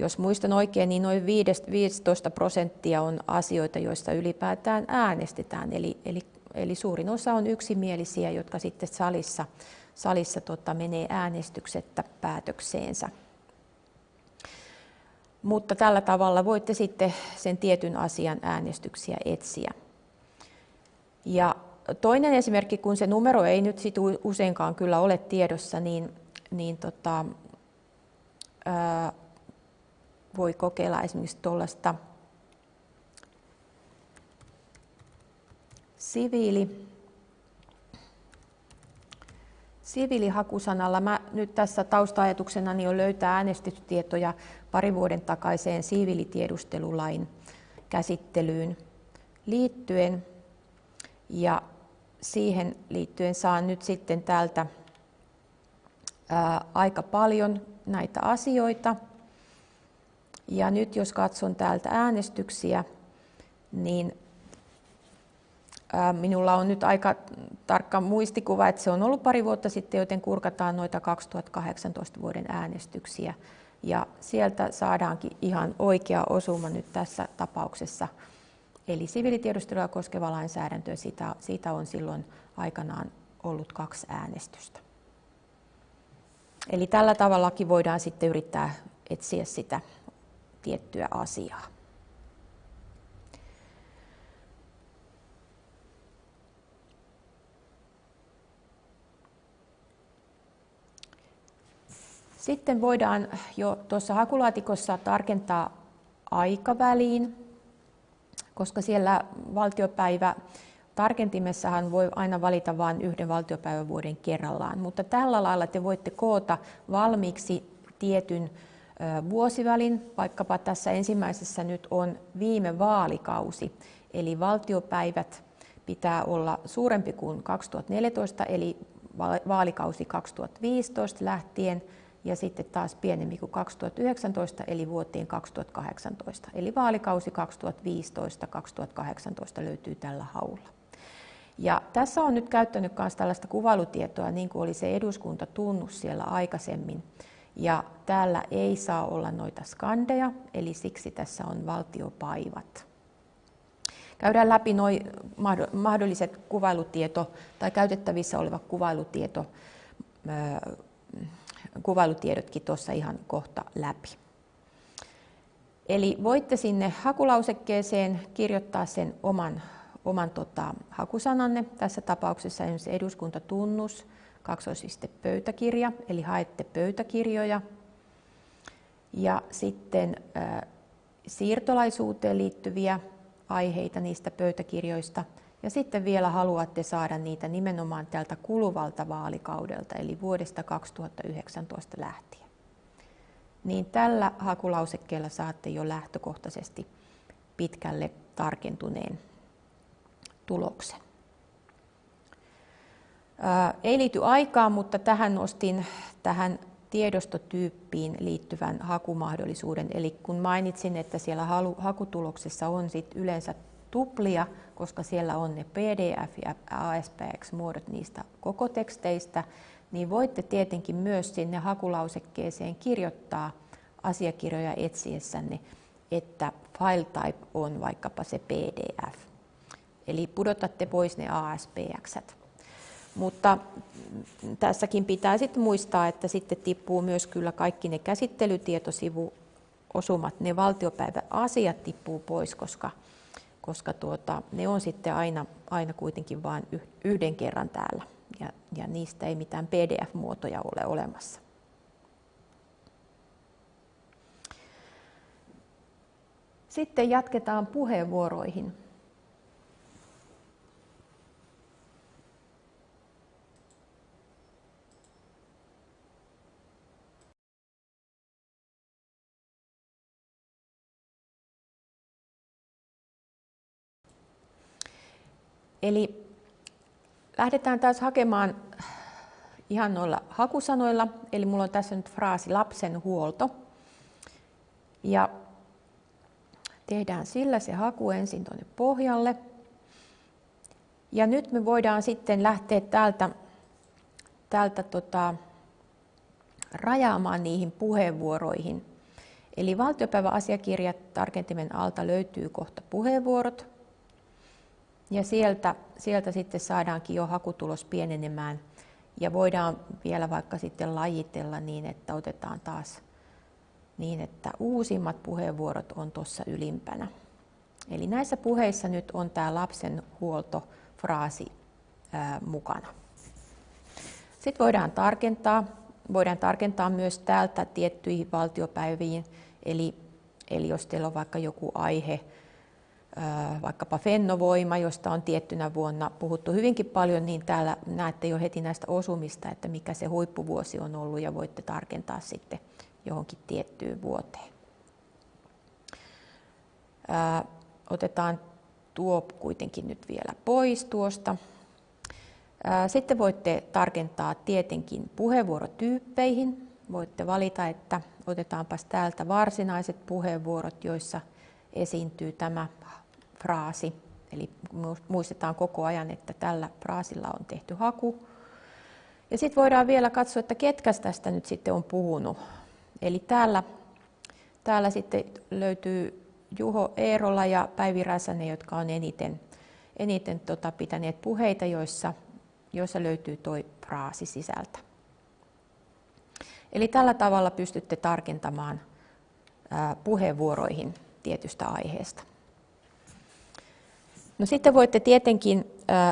Speaker 1: jos muistan oikein, niin noin 15 prosenttia on asioita, joista ylipäätään äänestetään. Eli, eli, eli suurin osa on yksimielisiä, jotka sitten salissa, salissa tota, menee äänestyksettä päätökseensä. Mutta tällä tavalla voitte sitten sen tietyn asian äänestyksiä etsiä. Ja toinen esimerkki, kun se numero ei nyt sit useinkaan kyllä ole tiedossa, niin, niin tota, ää, voi kokeilla esimerkiksi tuollaista siviili, siviilihakusanalla. Mä nyt tässä tausta-ajatuksena on löytää äänestystietoja pari vuoden takaiseen siviilitiedustelulain käsittelyyn liittyen. Ja siihen liittyen saan nyt sitten täältä ää, aika paljon näitä asioita. Ja nyt jos katson täältä äänestyksiä, niin minulla on nyt aika tarkka muistikuva, että se on ollut pari vuotta sitten, joten kurkataan noita 2018 vuoden äänestyksiä. Ja sieltä saadaankin ihan oikea osuma nyt tässä tapauksessa. Eli siviilitiedustelua koskeva lainsäädäntö, siitä, siitä on silloin aikanaan ollut kaksi äänestystä. Eli tällä tavallakin voidaan sitten yrittää etsiä sitä tiettyä asiaa. Sitten voidaan jo tuossa hakulaatikossa tarkentaa aikaväliin, koska siellä valtiopäivä tarkentimessahan voi aina valita vain yhden valtiopäivävuoden kerrallaan, mutta tällä lailla te voitte koota valmiiksi tietyn vuosivälin, vaikkapa tässä ensimmäisessä nyt on viime vaalikausi, eli valtiopäivät pitää olla suurempi kuin 2014, eli vaalikausi 2015 lähtien ja sitten taas pienempi kuin 2019 eli vuoteen 2018. Eli vaalikausi 2015-2018 löytyy tällä haulla. Ja tässä on nyt käyttänyt myös tällaista kuvailutietoa, niin kuin oli se eduskuntatunnus siellä aikaisemmin. Ja täällä ei saa olla noita skandeja, eli siksi tässä on valtiopaivat. Käydään läpi noi mahdolliset kuvailutieto tai käytettävissä oleva kuvailutieto, kuvailutiedotkin tuossa ihan kohta läpi. Eli voitte sinne hakulausekkeeseen kirjoittaa sen oman, oman tota, hakusananne. Tässä tapauksessa esimerkiksi eduskuntatunnus, kaksoisiste pöytäkirja, eli haette pöytäkirjoja. Ja sitten äh, siirtolaisuuteen liittyviä aiheita niistä pöytäkirjoista. Ja sitten vielä haluatte saada niitä nimenomaan tältä kuluvalta vaalikaudelta, eli vuodesta 2019 lähtien. Niin tällä hakulausekkeella saatte jo lähtökohtaisesti pitkälle tarkentuneen tuloksen. Ei liity aikaan, mutta tähän nostin tähän tiedostotyyppiin liittyvän hakumahdollisuuden. Eli kun mainitsin, että siellä hakutuloksessa on sit yleensä tuplia, koska siellä on ne PDF- ja ASPX-muodot niistä koko teksteistä, niin voitte tietenkin myös sinne hakulausekkeeseen kirjoittaa asiakirjoja etsiessänne, että file type on vaikkapa se PDF. Eli pudotatte pois ne ASPX. -t. Mutta tässäkin pitää sitten muistaa, että sitten tippuu myös kyllä kaikki ne käsittelytietosivuosumat, ne valtiopäiväasiat tippuu pois, koska, koska tuota, ne on sitten aina, aina kuitenkin vain yhden kerran täällä ja, ja niistä ei mitään PDF-muotoja ole olemassa. Sitten jatketaan puheenvuoroihin. Eli lähdetään taas hakemaan ihan noilla hakusanoilla. Eli mulla on tässä nyt fraasi lapsen huolto. Ja tehdään sillä se haku ensin tuonne pohjalle. Ja nyt me voidaan sitten lähteä täältä, täältä tota, rajaamaan niihin puheenvuoroihin. Eli valtiopäiväasiakirjat tarkentimen alta löytyy kohta puheenvuorot. Ja sieltä, sieltä sitten saadaankin jo hakutulos pienenemään. Ja voidaan vielä vaikka sitten lajitella niin, että otetaan taas niin, että uusimmat puheenvuorot on tuossa ylimpänä. Eli näissä puheissa nyt on tämä lapsen huoltofraasi ää, mukana. Sitten voidaan tarkentaa. Voidaan tarkentaa myös täältä tiettyihin valtiopäiviin. Eli, eli jos teillä on vaikka joku aihe, vaikkapa Fennovoima, josta on tiettynä vuonna puhuttu hyvinkin paljon, niin täällä näette jo heti näistä osumista, että mikä se huippuvuosi on ollut ja voitte tarkentaa sitten johonkin tiettyyn vuoteen. Otetaan tuo kuitenkin nyt vielä pois tuosta. Sitten voitte tarkentaa tietenkin puheenvuorotyyppeihin. Voitte valita, että otetaanpas täältä varsinaiset puheenvuorot, joissa esiintyy tämä fraasi. Eli muistetaan koko ajan, että tällä fraasilla on tehty haku. Ja sitten voidaan vielä katsoa, että ketkä tästä nyt sitten on puhunut. Eli täällä, täällä sitten löytyy Juho Eerola ja Päivi Räsänen, jotka on eniten, eniten tota, pitäneet puheita, joissa, joissa löytyy tuo fraasi sisältä. Eli tällä tavalla pystytte tarkentamaan puheenvuoroihin tietystä aiheesta. No sitten voitte tietenkin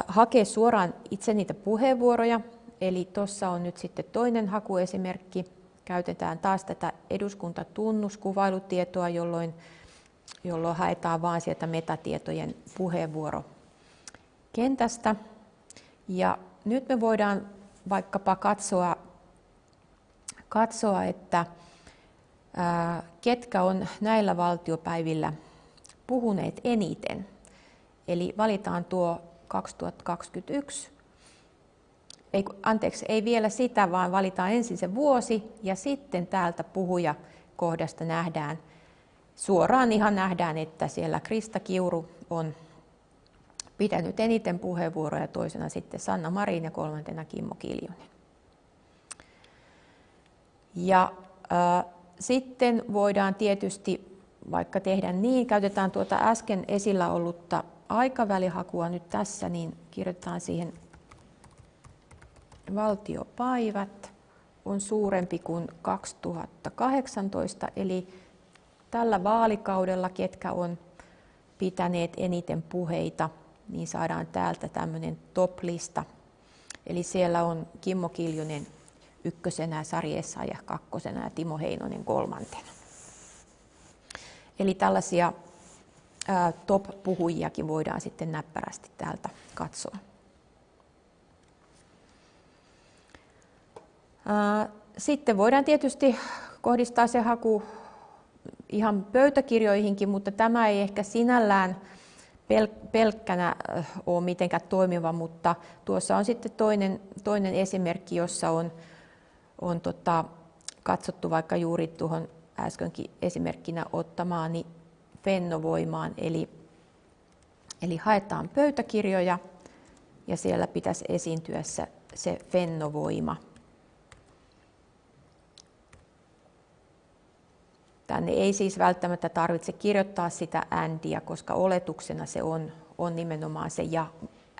Speaker 1: hakea suoraan itse niitä puheenvuoroja. Eli tuossa on nyt sitten toinen hakuesimerkki. Käytetään taas tätä eduskuntatunnuskuvailu-tietoa, jolloin, jolloin haetaan vain sieltä metatietojen puheenvuorokentästä. Ja nyt me voidaan vaikkapa katsoa, katsoa että ketkä on näillä valtiopäivillä puhuneet eniten. Eli valitaan tuo 2021 ei, anteeksi, ei vielä sitä, vaan valitaan ensin se vuosi ja sitten täältä puhuja kohdasta nähdään, suoraan ihan nähdään, että siellä Krista Kiuru on pitänyt eniten puheenvuoroja, toisena sitten Sanna Marin ja kolmantena Kimmo Kiljunen. Ja äh, sitten voidaan tietysti vaikka tehdä niin, käytetään tuota äsken esillä ollutta aikavälihakua nyt tässä, niin kirjoitetaan siihen valtiopäivät on suurempi kuin 2018, eli tällä vaalikaudella, ketkä on pitäneet eniten puheita, niin saadaan täältä tämmöinen top-lista. Eli siellä on Kimmo Kiljunen ykkösenä, Sari ja kakkosena ja Timo Heinonen kolmantena. Eli tällaisia top-puhujiakin voidaan sitten näppärästi täältä katsoa. Sitten voidaan tietysti kohdistaa se haku ihan pöytäkirjoihinkin, mutta tämä ei ehkä sinällään pelkkänä ole mitenkään toimiva, mutta tuossa on sitten toinen, toinen esimerkki, jossa on, on tota, katsottu vaikka juuri tuohon äskenkin esimerkkinä ottamaani fennovoimaan, eli, eli haetaan pöytäkirjoja ja siellä pitäisi esiintyä se, se fennovoima. Tänne ei siis välttämättä tarvitse kirjoittaa sitä andia, koska oletuksena se on, on nimenomaan se ja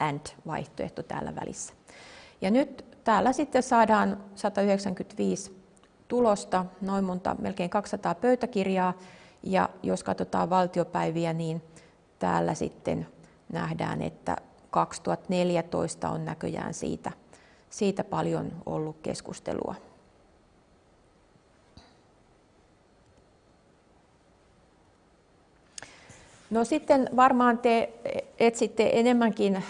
Speaker 1: and vaihtoehto täällä välissä. Ja nyt täällä sitten saadaan 195 tulosta, noin monta, melkein 200 pöytäkirjaa. Ja jos katsotaan valtiopäiviä, niin täällä sitten nähdään, että 2014 on näköjään siitä, siitä paljon ollut keskustelua. No sitten varmaan te etsitte enemmänkin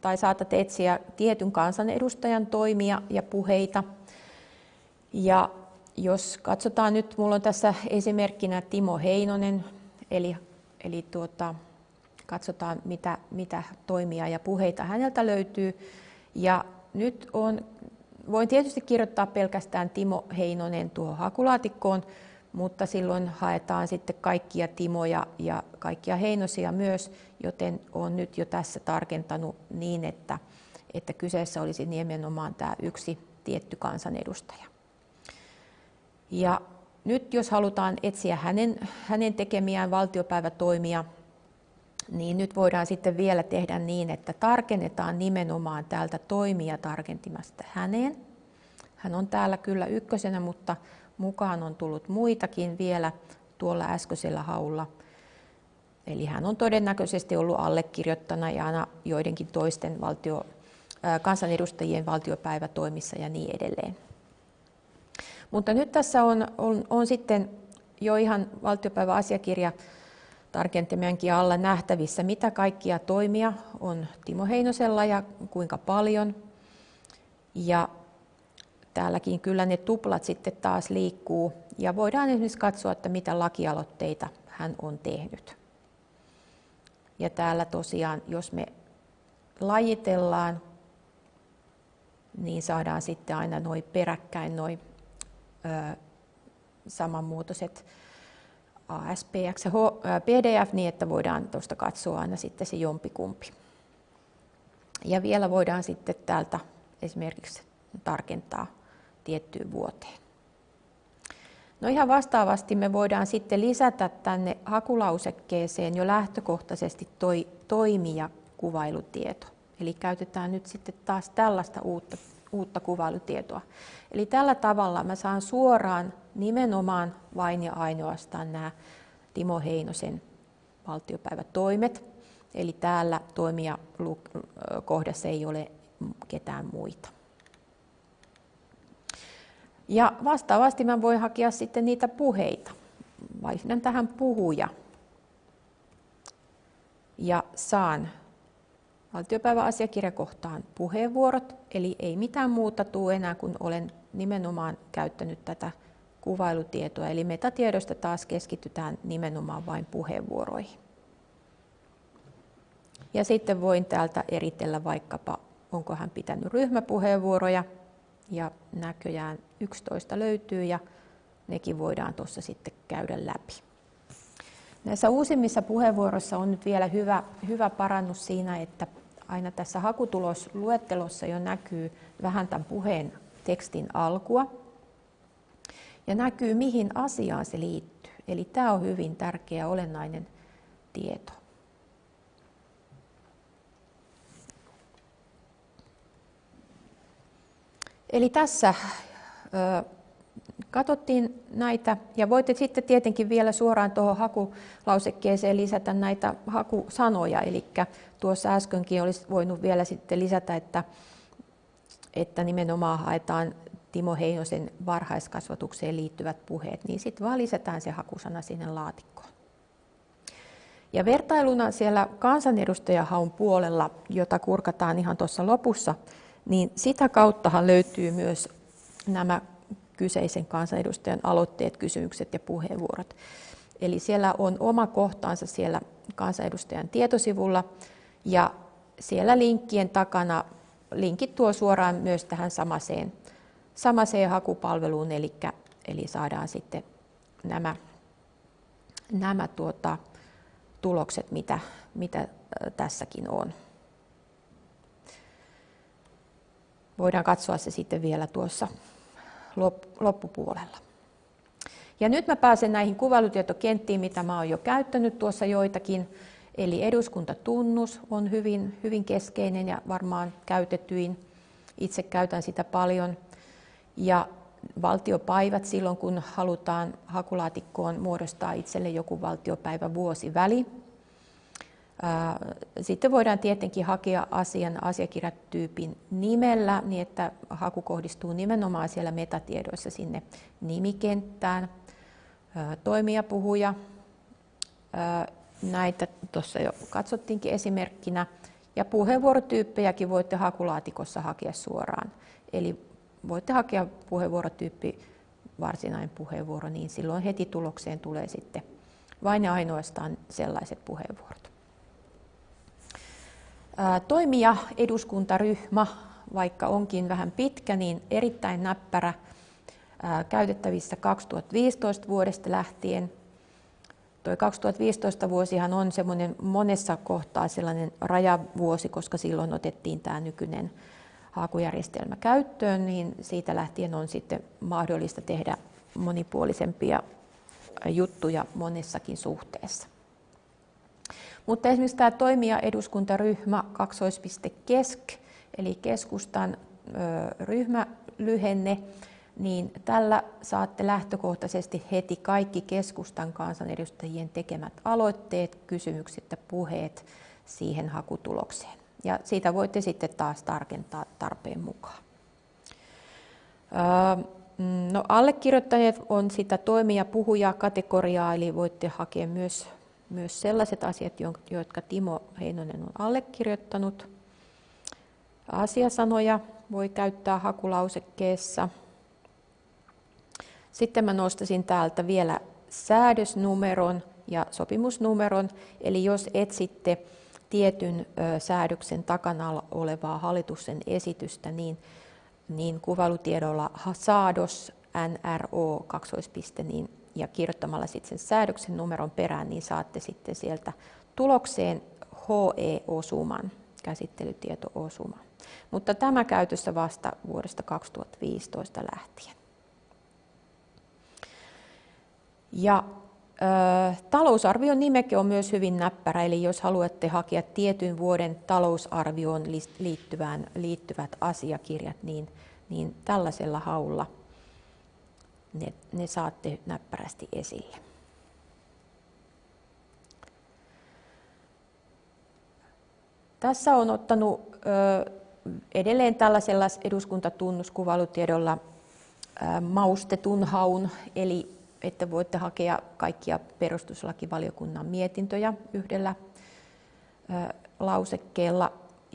Speaker 1: tai saatatte etsiä tietyn kansanedustajan toimia ja puheita. Ja jos katsotaan nyt, minulla on tässä esimerkkinä Timo Heinonen, eli, eli tuota, katsotaan mitä, mitä toimia ja puheita häneltä löytyy. Ja nyt on, voin tietysti kirjoittaa pelkästään Timo Heinonen tuohon hakulaatikkoon, mutta silloin haetaan sitten kaikkia Timoja ja kaikkia Heinosia myös, joten olen nyt jo tässä tarkentanut niin, että, että kyseessä olisi nimenomaan tämä yksi tietty kansanedustaja. Ja nyt jos halutaan etsiä hänen, hänen tekemiään valtiopäivätoimia, niin nyt voidaan sitten vielä tehdä niin, että tarkennetaan nimenomaan täältä toimia tarkentimasta häneen. Hän on täällä kyllä ykkösenä, mutta mukaan on tullut muitakin vielä tuolla äskeisellä haulla. Eli hän on todennäköisesti ollut allekirjoittajana joidenkin toisten valtio, kansanedustajien valtiopäivätoimissa ja niin edelleen. Mutta nyt tässä on, on, on sitten jo ihan valtiopäiväasiakirja tarkentamiankin alla nähtävissä, mitä kaikkia toimia on Timo Heinosella ja kuinka paljon. Ja täälläkin kyllä ne tuplat sitten taas liikkuu ja voidaan esimerkiksi katsoa, että mitä lakialoitteita hän on tehnyt. Ja täällä tosiaan, jos me lajitellaan, niin saadaan sitten aina noin peräkkäin noin samanmuotoiset ASPX ja PDF niin, että voidaan tuosta katsoa aina sitten se jompikumpi. Ja vielä voidaan sitten täältä esimerkiksi tarkentaa tiettyyn vuoteen. No ihan vastaavasti me voidaan sitten lisätä tänne hakulausekkeeseen jo lähtökohtaisesti toi toimija kuvailutieto. Eli käytetään nyt sitten taas tällaista uutta uutta kuvailutietoa. Eli tällä tavalla mä saan suoraan nimenomaan vain ja ainoastaan nämä Timo Heinosen valtiopäivätoimet. Eli täällä toimija kohdassa ei ole ketään muita. Ja vastaavasti mä voin hakea sitten niitä puheita. Vaihdan tähän puhuja. Ja saan valtiopäiväasiakirjakohtaan puheenvuorot, eli ei mitään muuta tule enää, kun olen nimenomaan käyttänyt tätä kuvailutietoa. Eli metatiedosta taas keskitytään nimenomaan vain puheenvuoroihin. Ja sitten voin täältä eritellä vaikkapa onko hän pitänyt ryhmäpuheenvuoroja. Ja näköjään 11 löytyy ja nekin voidaan tuossa sitten käydä läpi. Näissä uusimmissa puheenvuoroissa on nyt vielä hyvä, hyvä parannus siinä, että aina tässä hakutulosluettelossa jo näkyy vähän tämän puheen tekstin alkua ja näkyy mihin asiaan se liittyy. Eli tämä on hyvin tärkeä olennainen tieto. Eli tässä katsottiin näitä ja voitte sitten tietenkin vielä suoraan tuohon hakulausekkeeseen lisätä näitä hakusanoja. Eli tuossa äskenkin olisi voinut vielä sitten lisätä, että, että nimenomaan haetaan Timo Heinosen varhaiskasvatukseen liittyvät puheet, niin sitten vaan lisätään se hakusana sinne laatikkoon. Ja vertailuna siellä kansanedustajahaun puolella, jota kurkataan ihan tuossa lopussa, niin sitä kauttahan löytyy myös nämä kyseisen kansanedustajan aloitteet, kysymykset ja puheenvuorot. Eli siellä on oma kohtaansa siellä kansanedustajan tietosivulla ja siellä linkkien takana linkit tuo suoraan myös tähän samaseen, samaseen hakupalveluun, eli, eli saadaan sitten nämä, nämä tuota, tulokset, mitä, mitä tässäkin on. Voidaan katsoa se sitten vielä tuossa loppupuolella. Ja nyt mä pääsen näihin kuvailutietokenttiin, mitä mä oon jo käyttänyt tuossa joitakin. Eli eduskuntatunnus on hyvin, hyvin keskeinen ja varmaan käytetyin. Itse käytän sitä paljon. Ja valtiopäivät silloin, kun halutaan hakulaatikkoon muodostaa itselle joku valtiopäivä vuosiväli. Sitten voidaan tietenkin hakea asian asiakirjatyypin nimellä, niin että haku kohdistuu nimenomaan siellä metatiedoissa sinne nimikenttään. Toimijapuhuja, näitä tuossa jo katsottiinkin esimerkkinä. Ja puheenvuorotyyppejäkin voitte hakulaatikossa hakea suoraan. Eli voitte hakea puheenvuorotyyppi varsinainen puheenvuoro, niin silloin heti tulokseen tulee sitten vain ja ainoastaan sellaiset puheenvuorot. Toimija eduskuntaryhmä, vaikka onkin vähän pitkä, niin erittäin näppärä käytettävissä 2015 vuodesta lähtien. Tuo 2015 vuosihan on semmoinen monessa kohtaa sellainen rajavuosi, koska silloin otettiin tämä nykyinen haakujärjestelmä käyttöön, niin siitä lähtien on sitten mahdollista tehdä monipuolisempia juttuja monessakin suhteessa. Mutta esimerkiksi tämä toimija eduskuntaryhmä kaksoispiste kesk, eli keskustan ryhmälyhenne, niin tällä saatte lähtökohtaisesti heti kaikki keskustan kansanedustajien tekemät aloitteet, kysymykset ja puheet siihen hakutulokseen. Ja siitä voitte sitten taas tarkentaa tarpeen mukaan. No, allekirjoittajat on sitä toimija puhuja kategoriaa, eli voitte hakea myös myös sellaiset asiat, jotka Timo Heinonen on allekirjoittanut. Asiasanoja voi käyttää hakulausekkeessa. Sitten mä nostasin täältä vielä säädösnumeron ja sopimusnumeron. Eli jos etsitte tietyn säädöksen takana olevaa hallituksen esitystä, niin, niin kuvailutiedolla saados NRO kaksoispiste, niin ja kirjoittamalla sitten sen säädöksen numeron perään, niin saatte sitten sieltä tulokseen HE-osuman, käsittelytieto-osuma. Mutta tämä käytössä vasta vuodesta 2015 lähtien. Ja talousarvion nimeke on myös hyvin näppärä, eli jos haluatte hakea tietyn vuoden talousarvioon liittyvät asiakirjat, niin, niin tällaisella haulla – ne, ne saatte näppärästi esille. Tässä on ottanut ö, edelleen tällaisella eduskuntatunnuskuvailutiedolla ö, maustetun haun, eli että voitte hakea kaikkia perustuslakivaliokunnan mietintöjä yhdellä ö, lausekkeella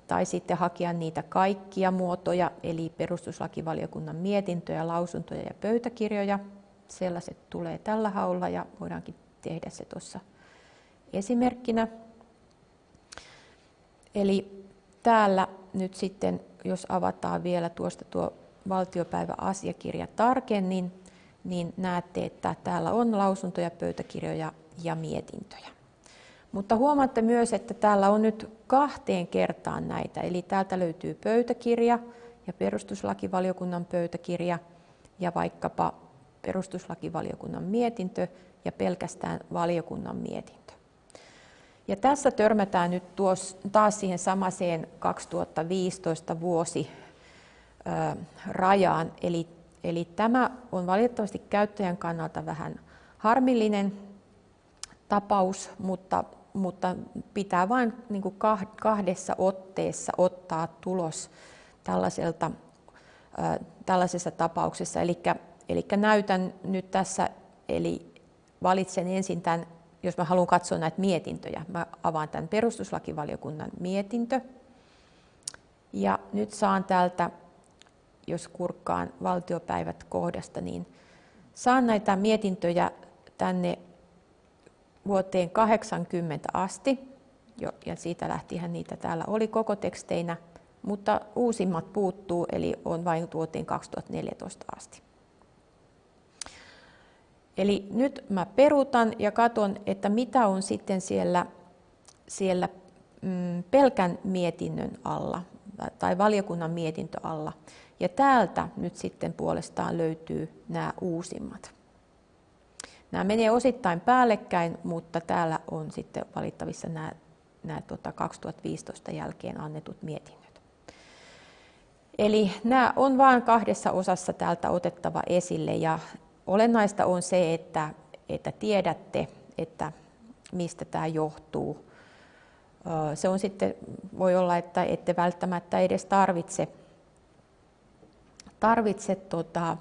Speaker 1: tai sitten hakea niitä kaikkia muotoja, eli perustuslakivaliokunnan mietintöjä, lausuntoja ja pöytäkirjoja. Sellaiset tulee tällä haulla ja voidaankin tehdä se tuossa esimerkkinä. Eli täällä nyt sitten, jos avataan vielä tuosta tuo valtiopäiväasiakirja tarkemmin, niin näette, että täällä on lausuntoja, pöytäkirjoja ja mietintöjä. Mutta huomaatte myös, että täällä on nyt kahteen kertaan näitä. Eli täältä löytyy pöytäkirja ja perustuslakivaliokunnan pöytäkirja ja vaikkapa perustuslakivaliokunnan mietintö ja pelkästään valiokunnan mietintö. Ja tässä törmätään nyt tuos, taas siihen samaseen 2015 vuosi ö, rajaan. Eli, eli tämä on valitettavasti käyttäjän kannalta vähän harmillinen tapaus, mutta, mutta pitää vain niin kuin kahdessa otteessa ottaa tulos tällaiselta, ö, tällaisessa tapauksessa. Eli, eli näytän nyt tässä, eli valitsen ensin tämän jos mä haluan katsoa näitä mietintöjä, mä avaan tämän perustuslakivaliokunnan mietintö. Ja nyt saan täältä, jos kurkkaan valtiopäivät kohdasta, niin saan näitä mietintöjä tänne vuoteen 80 asti, ja siitä lähtihän niitä täällä oli koko teksteinä, mutta uusimmat puuttuu, eli on vain vuoteen 2014 asti. Eli nyt mä peruutan ja katson, että mitä on sitten siellä, siellä mm, pelkän mietinnön alla tai valiokunnan mietintö alla. Ja täältä nyt sitten puolestaan löytyy nämä uusimmat. Nämä menee osittain päällekkäin, mutta täällä on sitten valittavissa nämä, nämä tota 2015 jälkeen annetut mietinnöt. Eli nämä on vain kahdessa osassa täältä otettava esille ja olennaista on se, että, että tiedätte, että mistä tämä johtuu. Se on sitten, voi olla, että ette välttämättä edes tarvitse, tarvitse tota,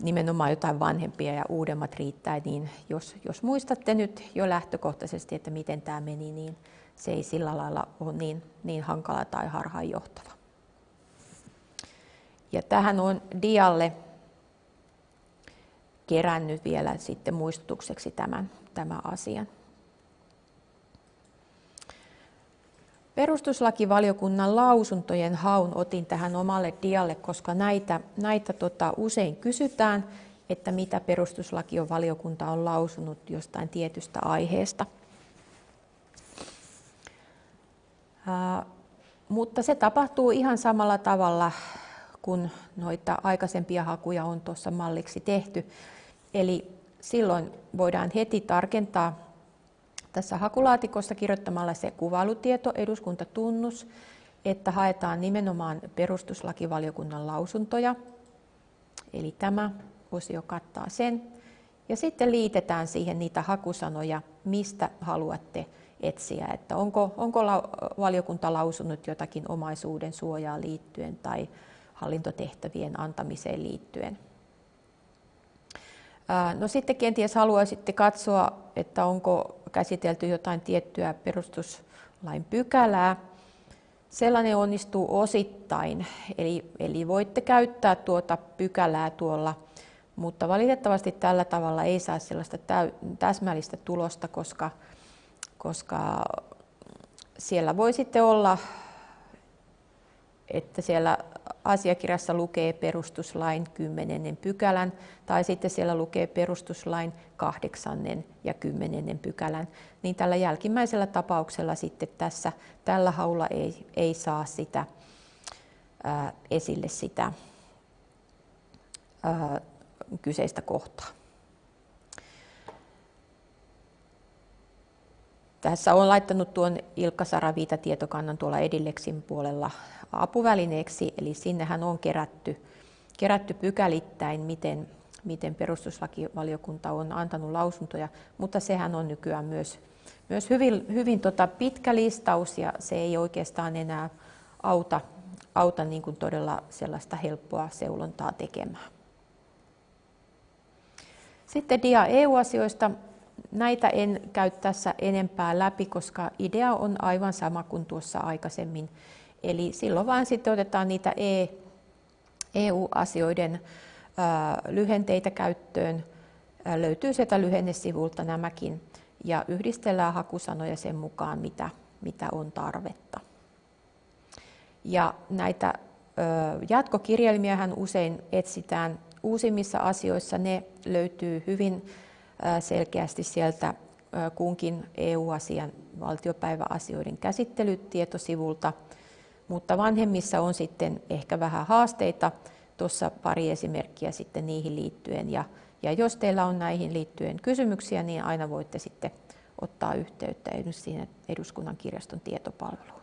Speaker 1: nimenomaan jotain vanhempia ja uudemmat riittää, niin jos, jos muistatte nyt jo lähtökohtaisesti, että miten tämä meni, niin se ei sillä lailla ole niin, niin hankala tai harhaanjohtava. Ja tähän on dialle kerännyt vielä sitten muistutukseksi tämän, tämän asian. Perustuslakivaliokunnan lausuntojen haun otin tähän omalle dialle, koska näitä, näitä tota, usein kysytään, että mitä perustuslakivaliokunta on lausunut jostain tietystä aiheesta. Ää, mutta se tapahtuu ihan samalla tavalla, kun noita aikaisempia hakuja on tuossa malliksi tehty. Eli silloin voidaan heti tarkentaa tässä hakulaatikossa kirjoittamalla se kuvailutieto, eduskuntatunnus, että haetaan nimenomaan perustuslakivaliokunnan lausuntoja. Eli tämä osio kattaa sen. Ja sitten liitetään siihen niitä hakusanoja, mistä haluatte etsiä, että onko, onko valiokunta lausunut jotakin omaisuuden suojaa liittyen tai hallintotehtävien antamiseen liittyen. No sitten kenties haluaisitte katsoa, että onko käsitelty jotain tiettyä perustuslain pykälää. Sellainen onnistuu osittain, eli, eli voitte käyttää tuota pykälää tuolla, mutta valitettavasti tällä tavalla ei saa sellaista täsmällistä tulosta, koska, koska siellä voi sitten olla, että siellä asiakirjassa lukee perustuslain 10. pykälän tai sitten siellä lukee perustuslain 8. ja 10. pykälän, niin tällä jälkimmäisellä tapauksella sitten tässä tällä haulla ei, ei saa sitä ää, esille sitä ää, kyseistä kohtaa. Tässä on laittanut tuon Ilkka Saraviita tietokannan tuolla Edilleksin puolella apuvälineeksi, eli sinnehän on kerätty, kerätty pykälittäin, miten, miten perustuslakivaliokunta on antanut lausuntoja, mutta sehän on nykyään myös, myös hyvin, hyvin tota pitkä listaus ja se ei oikeastaan enää auta, auta niin kuin todella sellaista helppoa seulontaa tekemään. Sitten dia EU-asioista. Näitä en käy tässä enempää läpi, koska idea on aivan sama kuin tuossa aikaisemmin. Eli silloin vaan sitten otetaan niitä EU-asioiden lyhenteitä käyttöön. Löytyy sieltä lyhennesivulta nämäkin ja yhdistellään hakusanoja sen mukaan, mitä, mitä on tarvetta. Ja näitä jatkokirjelmiähän usein etsitään uusimmissa asioissa. Ne löytyy hyvin selkeästi sieltä kunkin EU-asian valtiopäiväasioiden käsittelytietosivulta, mutta vanhemmissa on sitten ehkä vähän haasteita. Tuossa pari esimerkkiä sitten niihin liittyen. Ja, ja jos teillä on näihin liittyen kysymyksiä, niin aina voitte sitten ottaa yhteyttä siihen eduskunnan kirjaston tietopalveluun.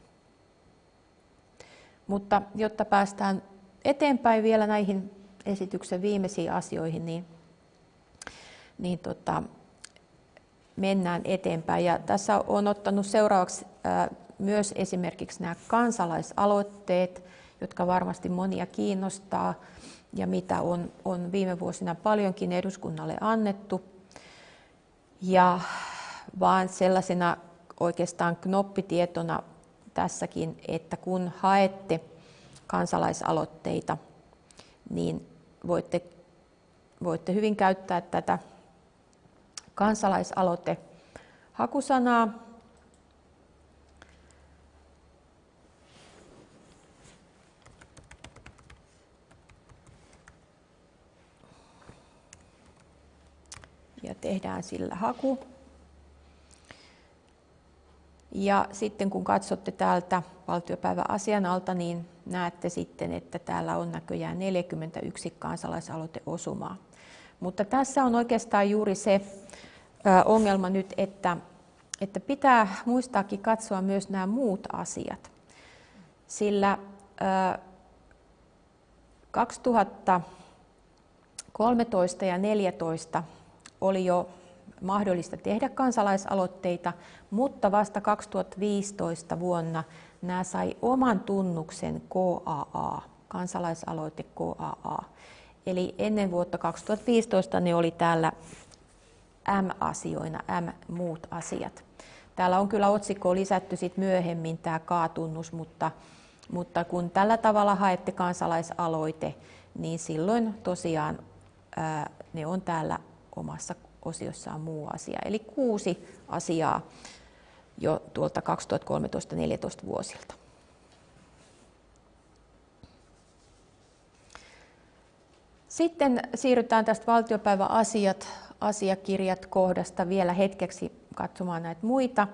Speaker 1: Mutta jotta päästään eteenpäin vielä näihin esityksen viimeisiin asioihin, niin, niin tota, mennään eteenpäin. Ja tässä on ottanut seuraavaksi myös esimerkiksi nämä kansalaisaloitteet, jotka varmasti monia kiinnostaa ja mitä on, on viime vuosina paljonkin eduskunnalle annettu. Ja vaan sellaisena oikeastaan knoppitietona tässäkin, että kun haette kansalaisaloitteita, niin voitte, voitte hyvin käyttää tätä kansalaisaloite hakusanaa. Ja tehdään sillä haku. Ja sitten kun katsotte täältä valtiopäivän asian alta, niin näette sitten, että täällä on näköjään 41 kansalaisaloiteosumaa. Mutta tässä on oikeastaan juuri se ongelma nyt, että, että pitää muistaakin katsoa myös nämä muut asiat. Sillä 2013 ja 2014 oli jo mahdollista tehdä kansalaisaloitteita, mutta vasta 2015 vuonna nämä sai oman tunnuksen KAA, kansalaisaloite KAA. Eli ennen vuotta 2015 ne oli täällä M-asioina, M-muut asiat. Täällä on kyllä otsikko lisätty sit myöhemmin tämä K-tunnus, mutta, mutta kun tällä tavalla haette kansalaisaloite, niin silloin tosiaan ää, ne on täällä omassa osiossaan muu asia. Eli kuusi asiaa jo tuolta 2013-2014 vuosilta. Sitten siirrytään tästä valtiopäiväasiat, asiakirjat kohdasta vielä hetkeksi katsomaan näitä muita.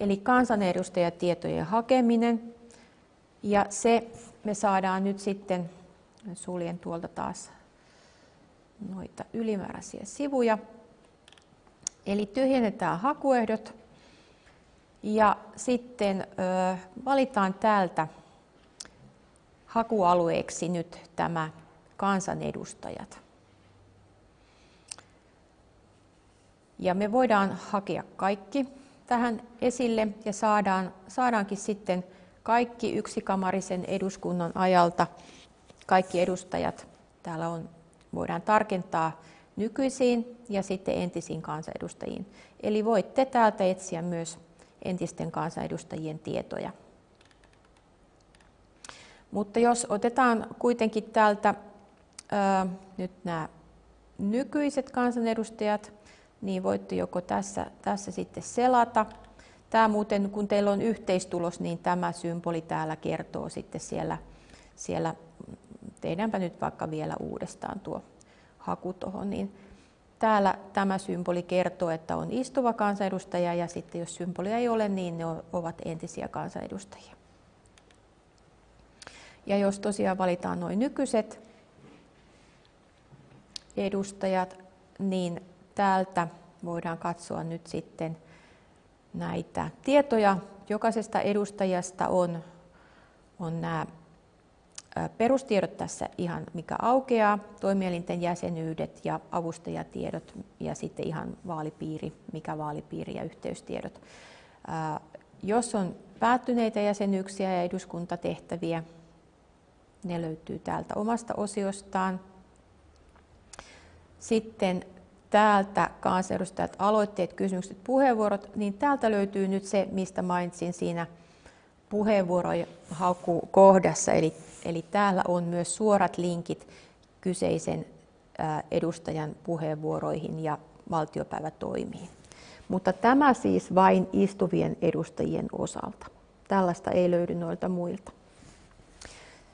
Speaker 1: Eli kansanedustajatietojen hakeminen. Ja se me saadaan nyt sitten, suljen tuolta taas noita ylimääräisiä sivuja. Eli tyhjennetään hakuehdot ja sitten ö, valitaan täältä hakualueeksi nyt tämä kansanedustajat. Ja me voidaan hakea kaikki tähän esille ja saadaan, saadaankin sitten kaikki yksikamarisen eduskunnan ajalta, kaikki edustajat. Täällä on, voidaan tarkentaa nykyisiin ja sitten entisiin kansanedustajiin. Eli voitte täältä etsiä myös entisten kansanedustajien tietoja. Mutta jos otetaan kuitenkin täältä nyt nämä nykyiset kansanedustajat, niin voitte joko tässä, tässä sitten selata. Tämä muuten, kun teillä on yhteistulos, niin tämä symboli täällä kertoo sitten siellä, siellä tehdäänpä nyt vaikka vielä uudestaan tuo haku tuohon, niin täällä tämä symboli kertoo, että on istuva kansanedustaja ja sitten jos symbolia ei ole, niin ne ovat entisiä kansanedustajia. Ja jos tosiaan valitaan noin nykyiset edustajat, niin täältä voidaan katsoa nyt sitten näitä tietoja. Jokaisesta edustajasta on, on nämä perustiedot tässä ihan mikä aukeaa, toimielinten jäsenyydet ja avustajatiedot ja sitten ihan vaalipiiri, mikä vaalipiiri ja yhteystiedot. Jos on päättyneitä jäsenyyksiä ja eduskuntatehtäviä, ne löytyy täältä omasta osiostaan. Sitten täältä kansanedustajat, aloitteet, kysymykset, puheenvuorot, niin täältä löytyy nyt se, mistä mainitsin siinä puheenvuorojen kohdassa, eli, eli täällä on myös suorat linkit kyseisen edustajan puheenvuoroihin ja valtiopäivätoimiin. Mutta tämä siis vain istuvien edustajien osalta. Tällaista ei löydy noilta muilta.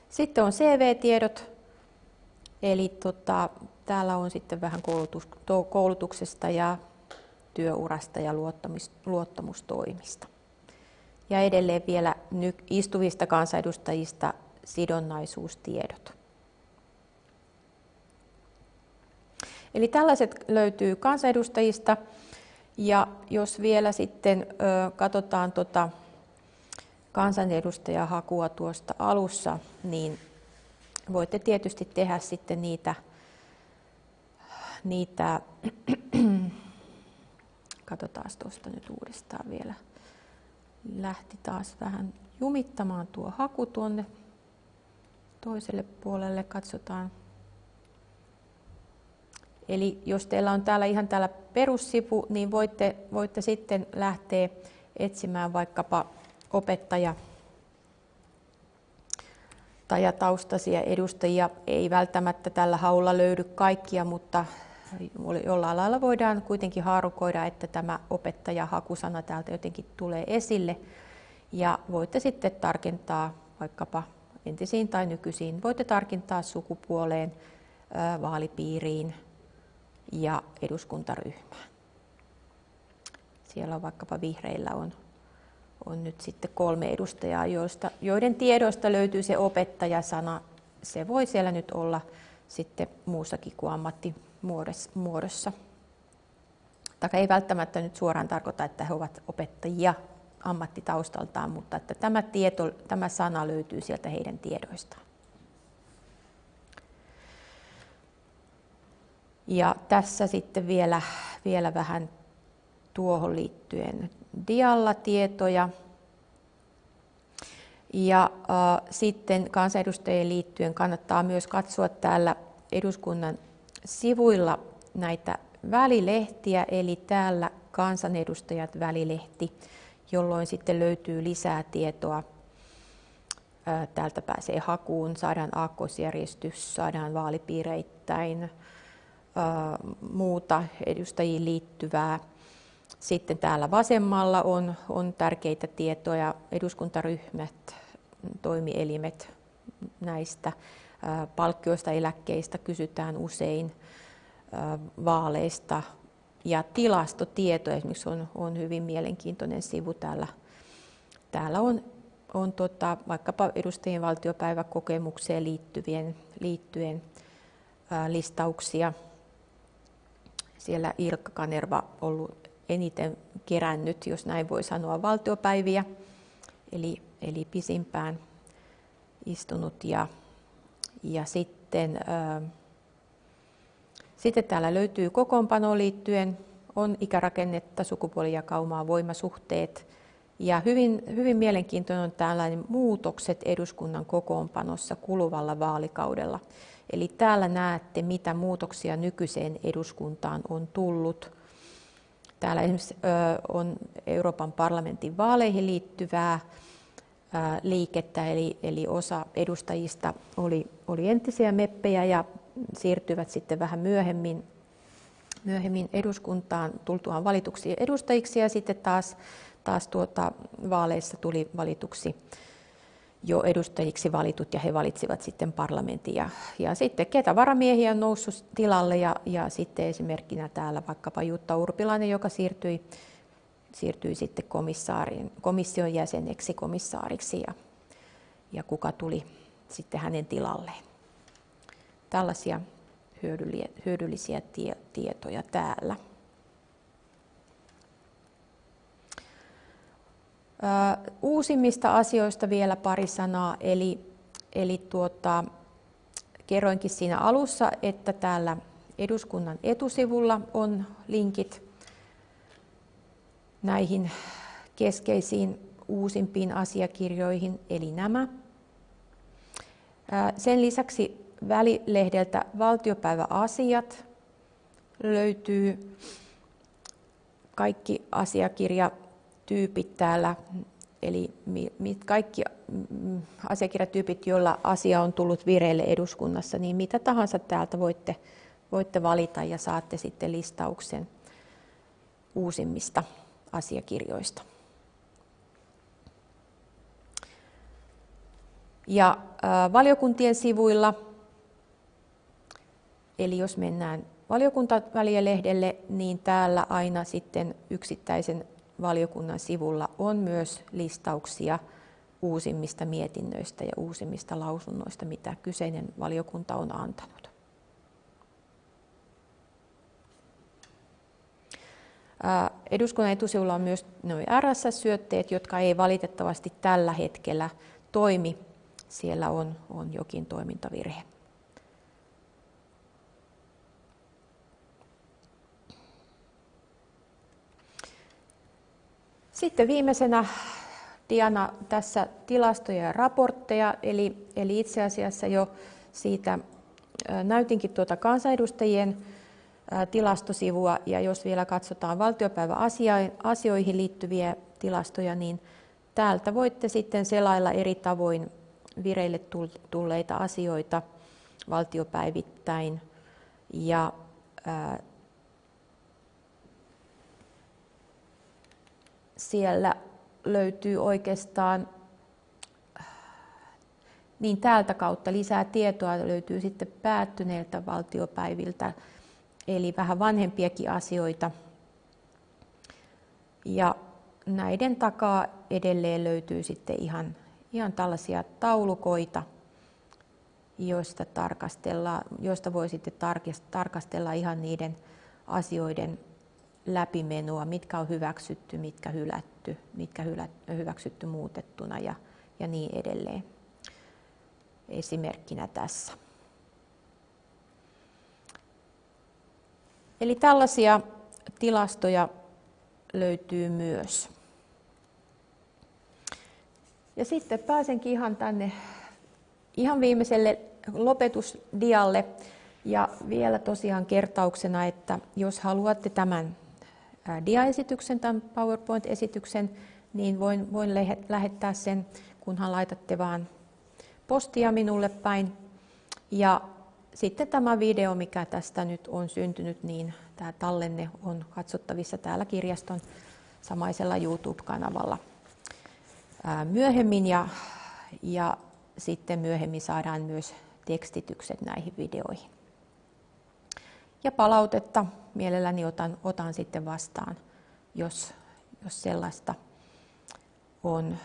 Speaker 1: Sitten on CV-tiedot, eli tota, täällä on sitten vähän koulutus, koulutuksesta ja työurasta ja luottamustoimista. Ja edelleen vielä istuvista kansanedustajista sidonnaisuustiedot. Eli tällaiset löytyy kansanedustajista. Ja jos vielä sitten ö, katsotaan tota kansanedustajahakua tuosta alussa, niin voitte tietysti tehdä sitten niitä, niitä katsotaan tuosta nyt uudestaan vielä. Lähti taas vähän jumittamaan tuo haku tuonne toiselle puolelle. Katsotaan. Eli jos teillä on täällä ihan täällä perussivu, niin voitte, voitte sitten lähteä etsimään vaikkapa opettaja tai taustaisia edustajia. Ei välttämättä tällä haulla löydy kaikkia, mutta jollain lailla voidaan kuitenkin haarukoida, että tämä opettaja-hakusana täältä jotenkin tulee esille. Ja voitte sitten tarkentaa vaikkapa entisiin tai nykyisiin, voitte tarkentaa sukupuoleen, vaalipiiriin ja eduskuntaryhmään. Siellä on vaikkapa vihreillä on, on nyt sitten kolme edustajaa, joista, joiden tiedoista löytyy se opettajasana. Se voi siellä nyt olla sitten muussakin kuin ammattimuodossa. Tai ei välttämättä nyt suoraan tarkoita, että he ovat opettajia ammattitaustaltaan, mutta että tämä, tieto, tämä sana löytyy sieltä heidän tiedoistaan. Ja tässä sitten vielä, vielä vähän tuohon liittyen dialla tietoja. Ja äh, sitten kansanedustajien liittyen kannattaa myös katsoa täällä eduskunnan sivuilla näitä välilehtiä, eli täällä kansanedustajat välilehti, jolloin sitten löytyy lisää tietoa. Äh, täältä pääsee hakuun, saadaan aakkosjärjestys, saadaan vaalipiireittäin, muuta edustajiin liittyvää. Sitten täällä vasemmalla on, on tärkeitä tietoja, eduskuntaryhmät, toimielimet näistä. Palkkioista, eläkkeistä kysytään usein, vaaleista ja tilastotietoja esimerkiksi on, on hyvin mielenkiintoinen sivu täällä. Täällä on, on tota, vaikkapa edustajien valtiopäiväkokemukseen liittyvien, liittyen ää, listauksia siellä Ilkka Kanerva ollut eniten kerännyt, jos näin voi sanoa, valtiopäiviä, eli, eli pisimpään istunut. Ja, ja sitten, ää, sitten täällä löytyy kokoonpanoon liittyen, on ikärakennetta, sukupuolijakaumaa, voimasuhteet. Ja hyvin, hyvin mielenkiintoinen on tällainen muutokset eduskunnan kokoonpanossa kuluvalla vaalikaudella. Eli täällä näette, mitä muutoksia nykyiseen eduskuntaan on tullut. Täällä esimerkiksi on Euroopan parlamentin vaaleihin liittyvää liikettä, eli, eli osa edustajista oli, oli entisiä meppejä ja siirtyivät sitten vähän myöhemmin, myöhemmin eduskuntaan tultuaan valituksi edustajiksi ja sitten taas, taas tuota, vaaleissa tuli valituksi jo edustajiksi valitut ja he valitsivat sitten parlamentin. Ja, ja sitten ketä varamiehiä on noussut tilalle ja, ja sitten esimerkkinä täällä vaikkapa Jutta Urpilainen, joka siirtyi, siirtyi sitten komission jäseneksi komissaariksi ja, ja kuka tuli sitten hänen tilalleen. Tällaisia hyödyllisiä tie, tietoja täällä. Uusimmista asioista vielä pari sanaa, eli, eli tuota, kerroinkin siinä alussa, että täällä eduskunnan etusivulla on linkit näihin keskeisiin uusimpiin asiakirjoihin, eli nämä. Sen lisäksi välilehdeltä Valtiopäiväasiat löytyy kaikki asiakirja tyypit täällä, eli kaikki mm, asiakirjatyypit, joilla asia on tullut vireille eduskunnassa, niin mitä tahansa täältä voitte, voitte valita ja saatte sitten listauksen uusimmista asiakirjoista. Ja valiokuntien sivuilla, eli jos mennään valiokuntavälillehdelle, niin täällä aina sitten yksittäisen valiokunnan sivulla on myös listauksia uusimmista mietinnöistä ja uusimmista lausunnoista, mitä kyseinen valiokunta on antanut. Eduskunnan etusivulla on myös RSS-syötteet, jotka ei valitettavasti tällä hetkellä toimi. Siellä on, on jokin toimintavirhe. Sitten viimeisenä Diana tässä tilastoja ja raportteja, eli, eli itse asiassa jo siitä näytinkin tuota kansanedustajien tilastosivua, ja jos vielä katsotaan valtiopäiväasioihin liittyviä tilastoja, niin täältä voitte sitten selailla eri tavoin vireille tulleita asioita valtiopäivittäin. Ja siellä löytyy oikeastaan niin täältä kautta lisää tietoa löytyy sitten päättyneiltä valtiopäiviltä, eli vähän vanhempiakin asioita. Ja näiden takaa edelleen löytyy sitten ihan, ihan tällaisia taulukoita, joista, tarkastellaan, joista voi sitten tarkastella ihan niiden asioiden läpimenoa, mitkä on hyväksytty, mitkä hylätty, mitkä hyväksytty muutettuna ja, ja niin edelleen. Esimerkkinä tässä. Eli tällaisia tilastoja löytyy myös. Ja sitten pääsenkin ihan tänne ihan viimeiselle lopetusdialle. Ja vielä tosiaan kertauksena, että jos haluatte tämän diaesityksen, tämän PowerPoint-esityksen, niin voin, voin lähettää sen, kunhan laitatte vaan postia minulle päin. Ja sitten tämä video, mikä tästä nyt on syntynyt, niin tämä tallenne on katsottavissa täällä kirjaston samaisella YouTube-kanavalla myöhemmin ja, ja sitten myöhemmin saadaan myös tekstitykset näihin videoihin. Ja palautetta mielelläni otan, otan sitten vastaan, jos, jos sellaista on,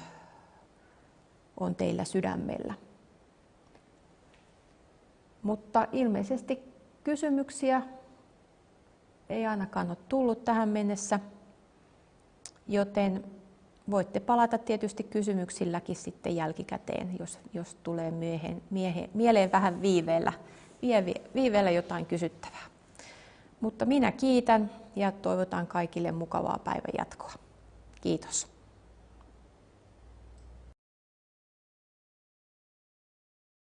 Speaker 1: on teillä sydämellä. Mutta ilmeisesti kysymyksiä ei ainakaan ole tullut tähän mennessä, joten voitte palata tietysti kysymyksilläkin sitten jälkikäteen, jos, jos tulee miehen, miehen, mieleen vähän viiveellä, viiveellä jotain kysyttävää. Mutta minä kiitän ja toivotan kaikille mukavaa päivän jatkoa. Kiitos.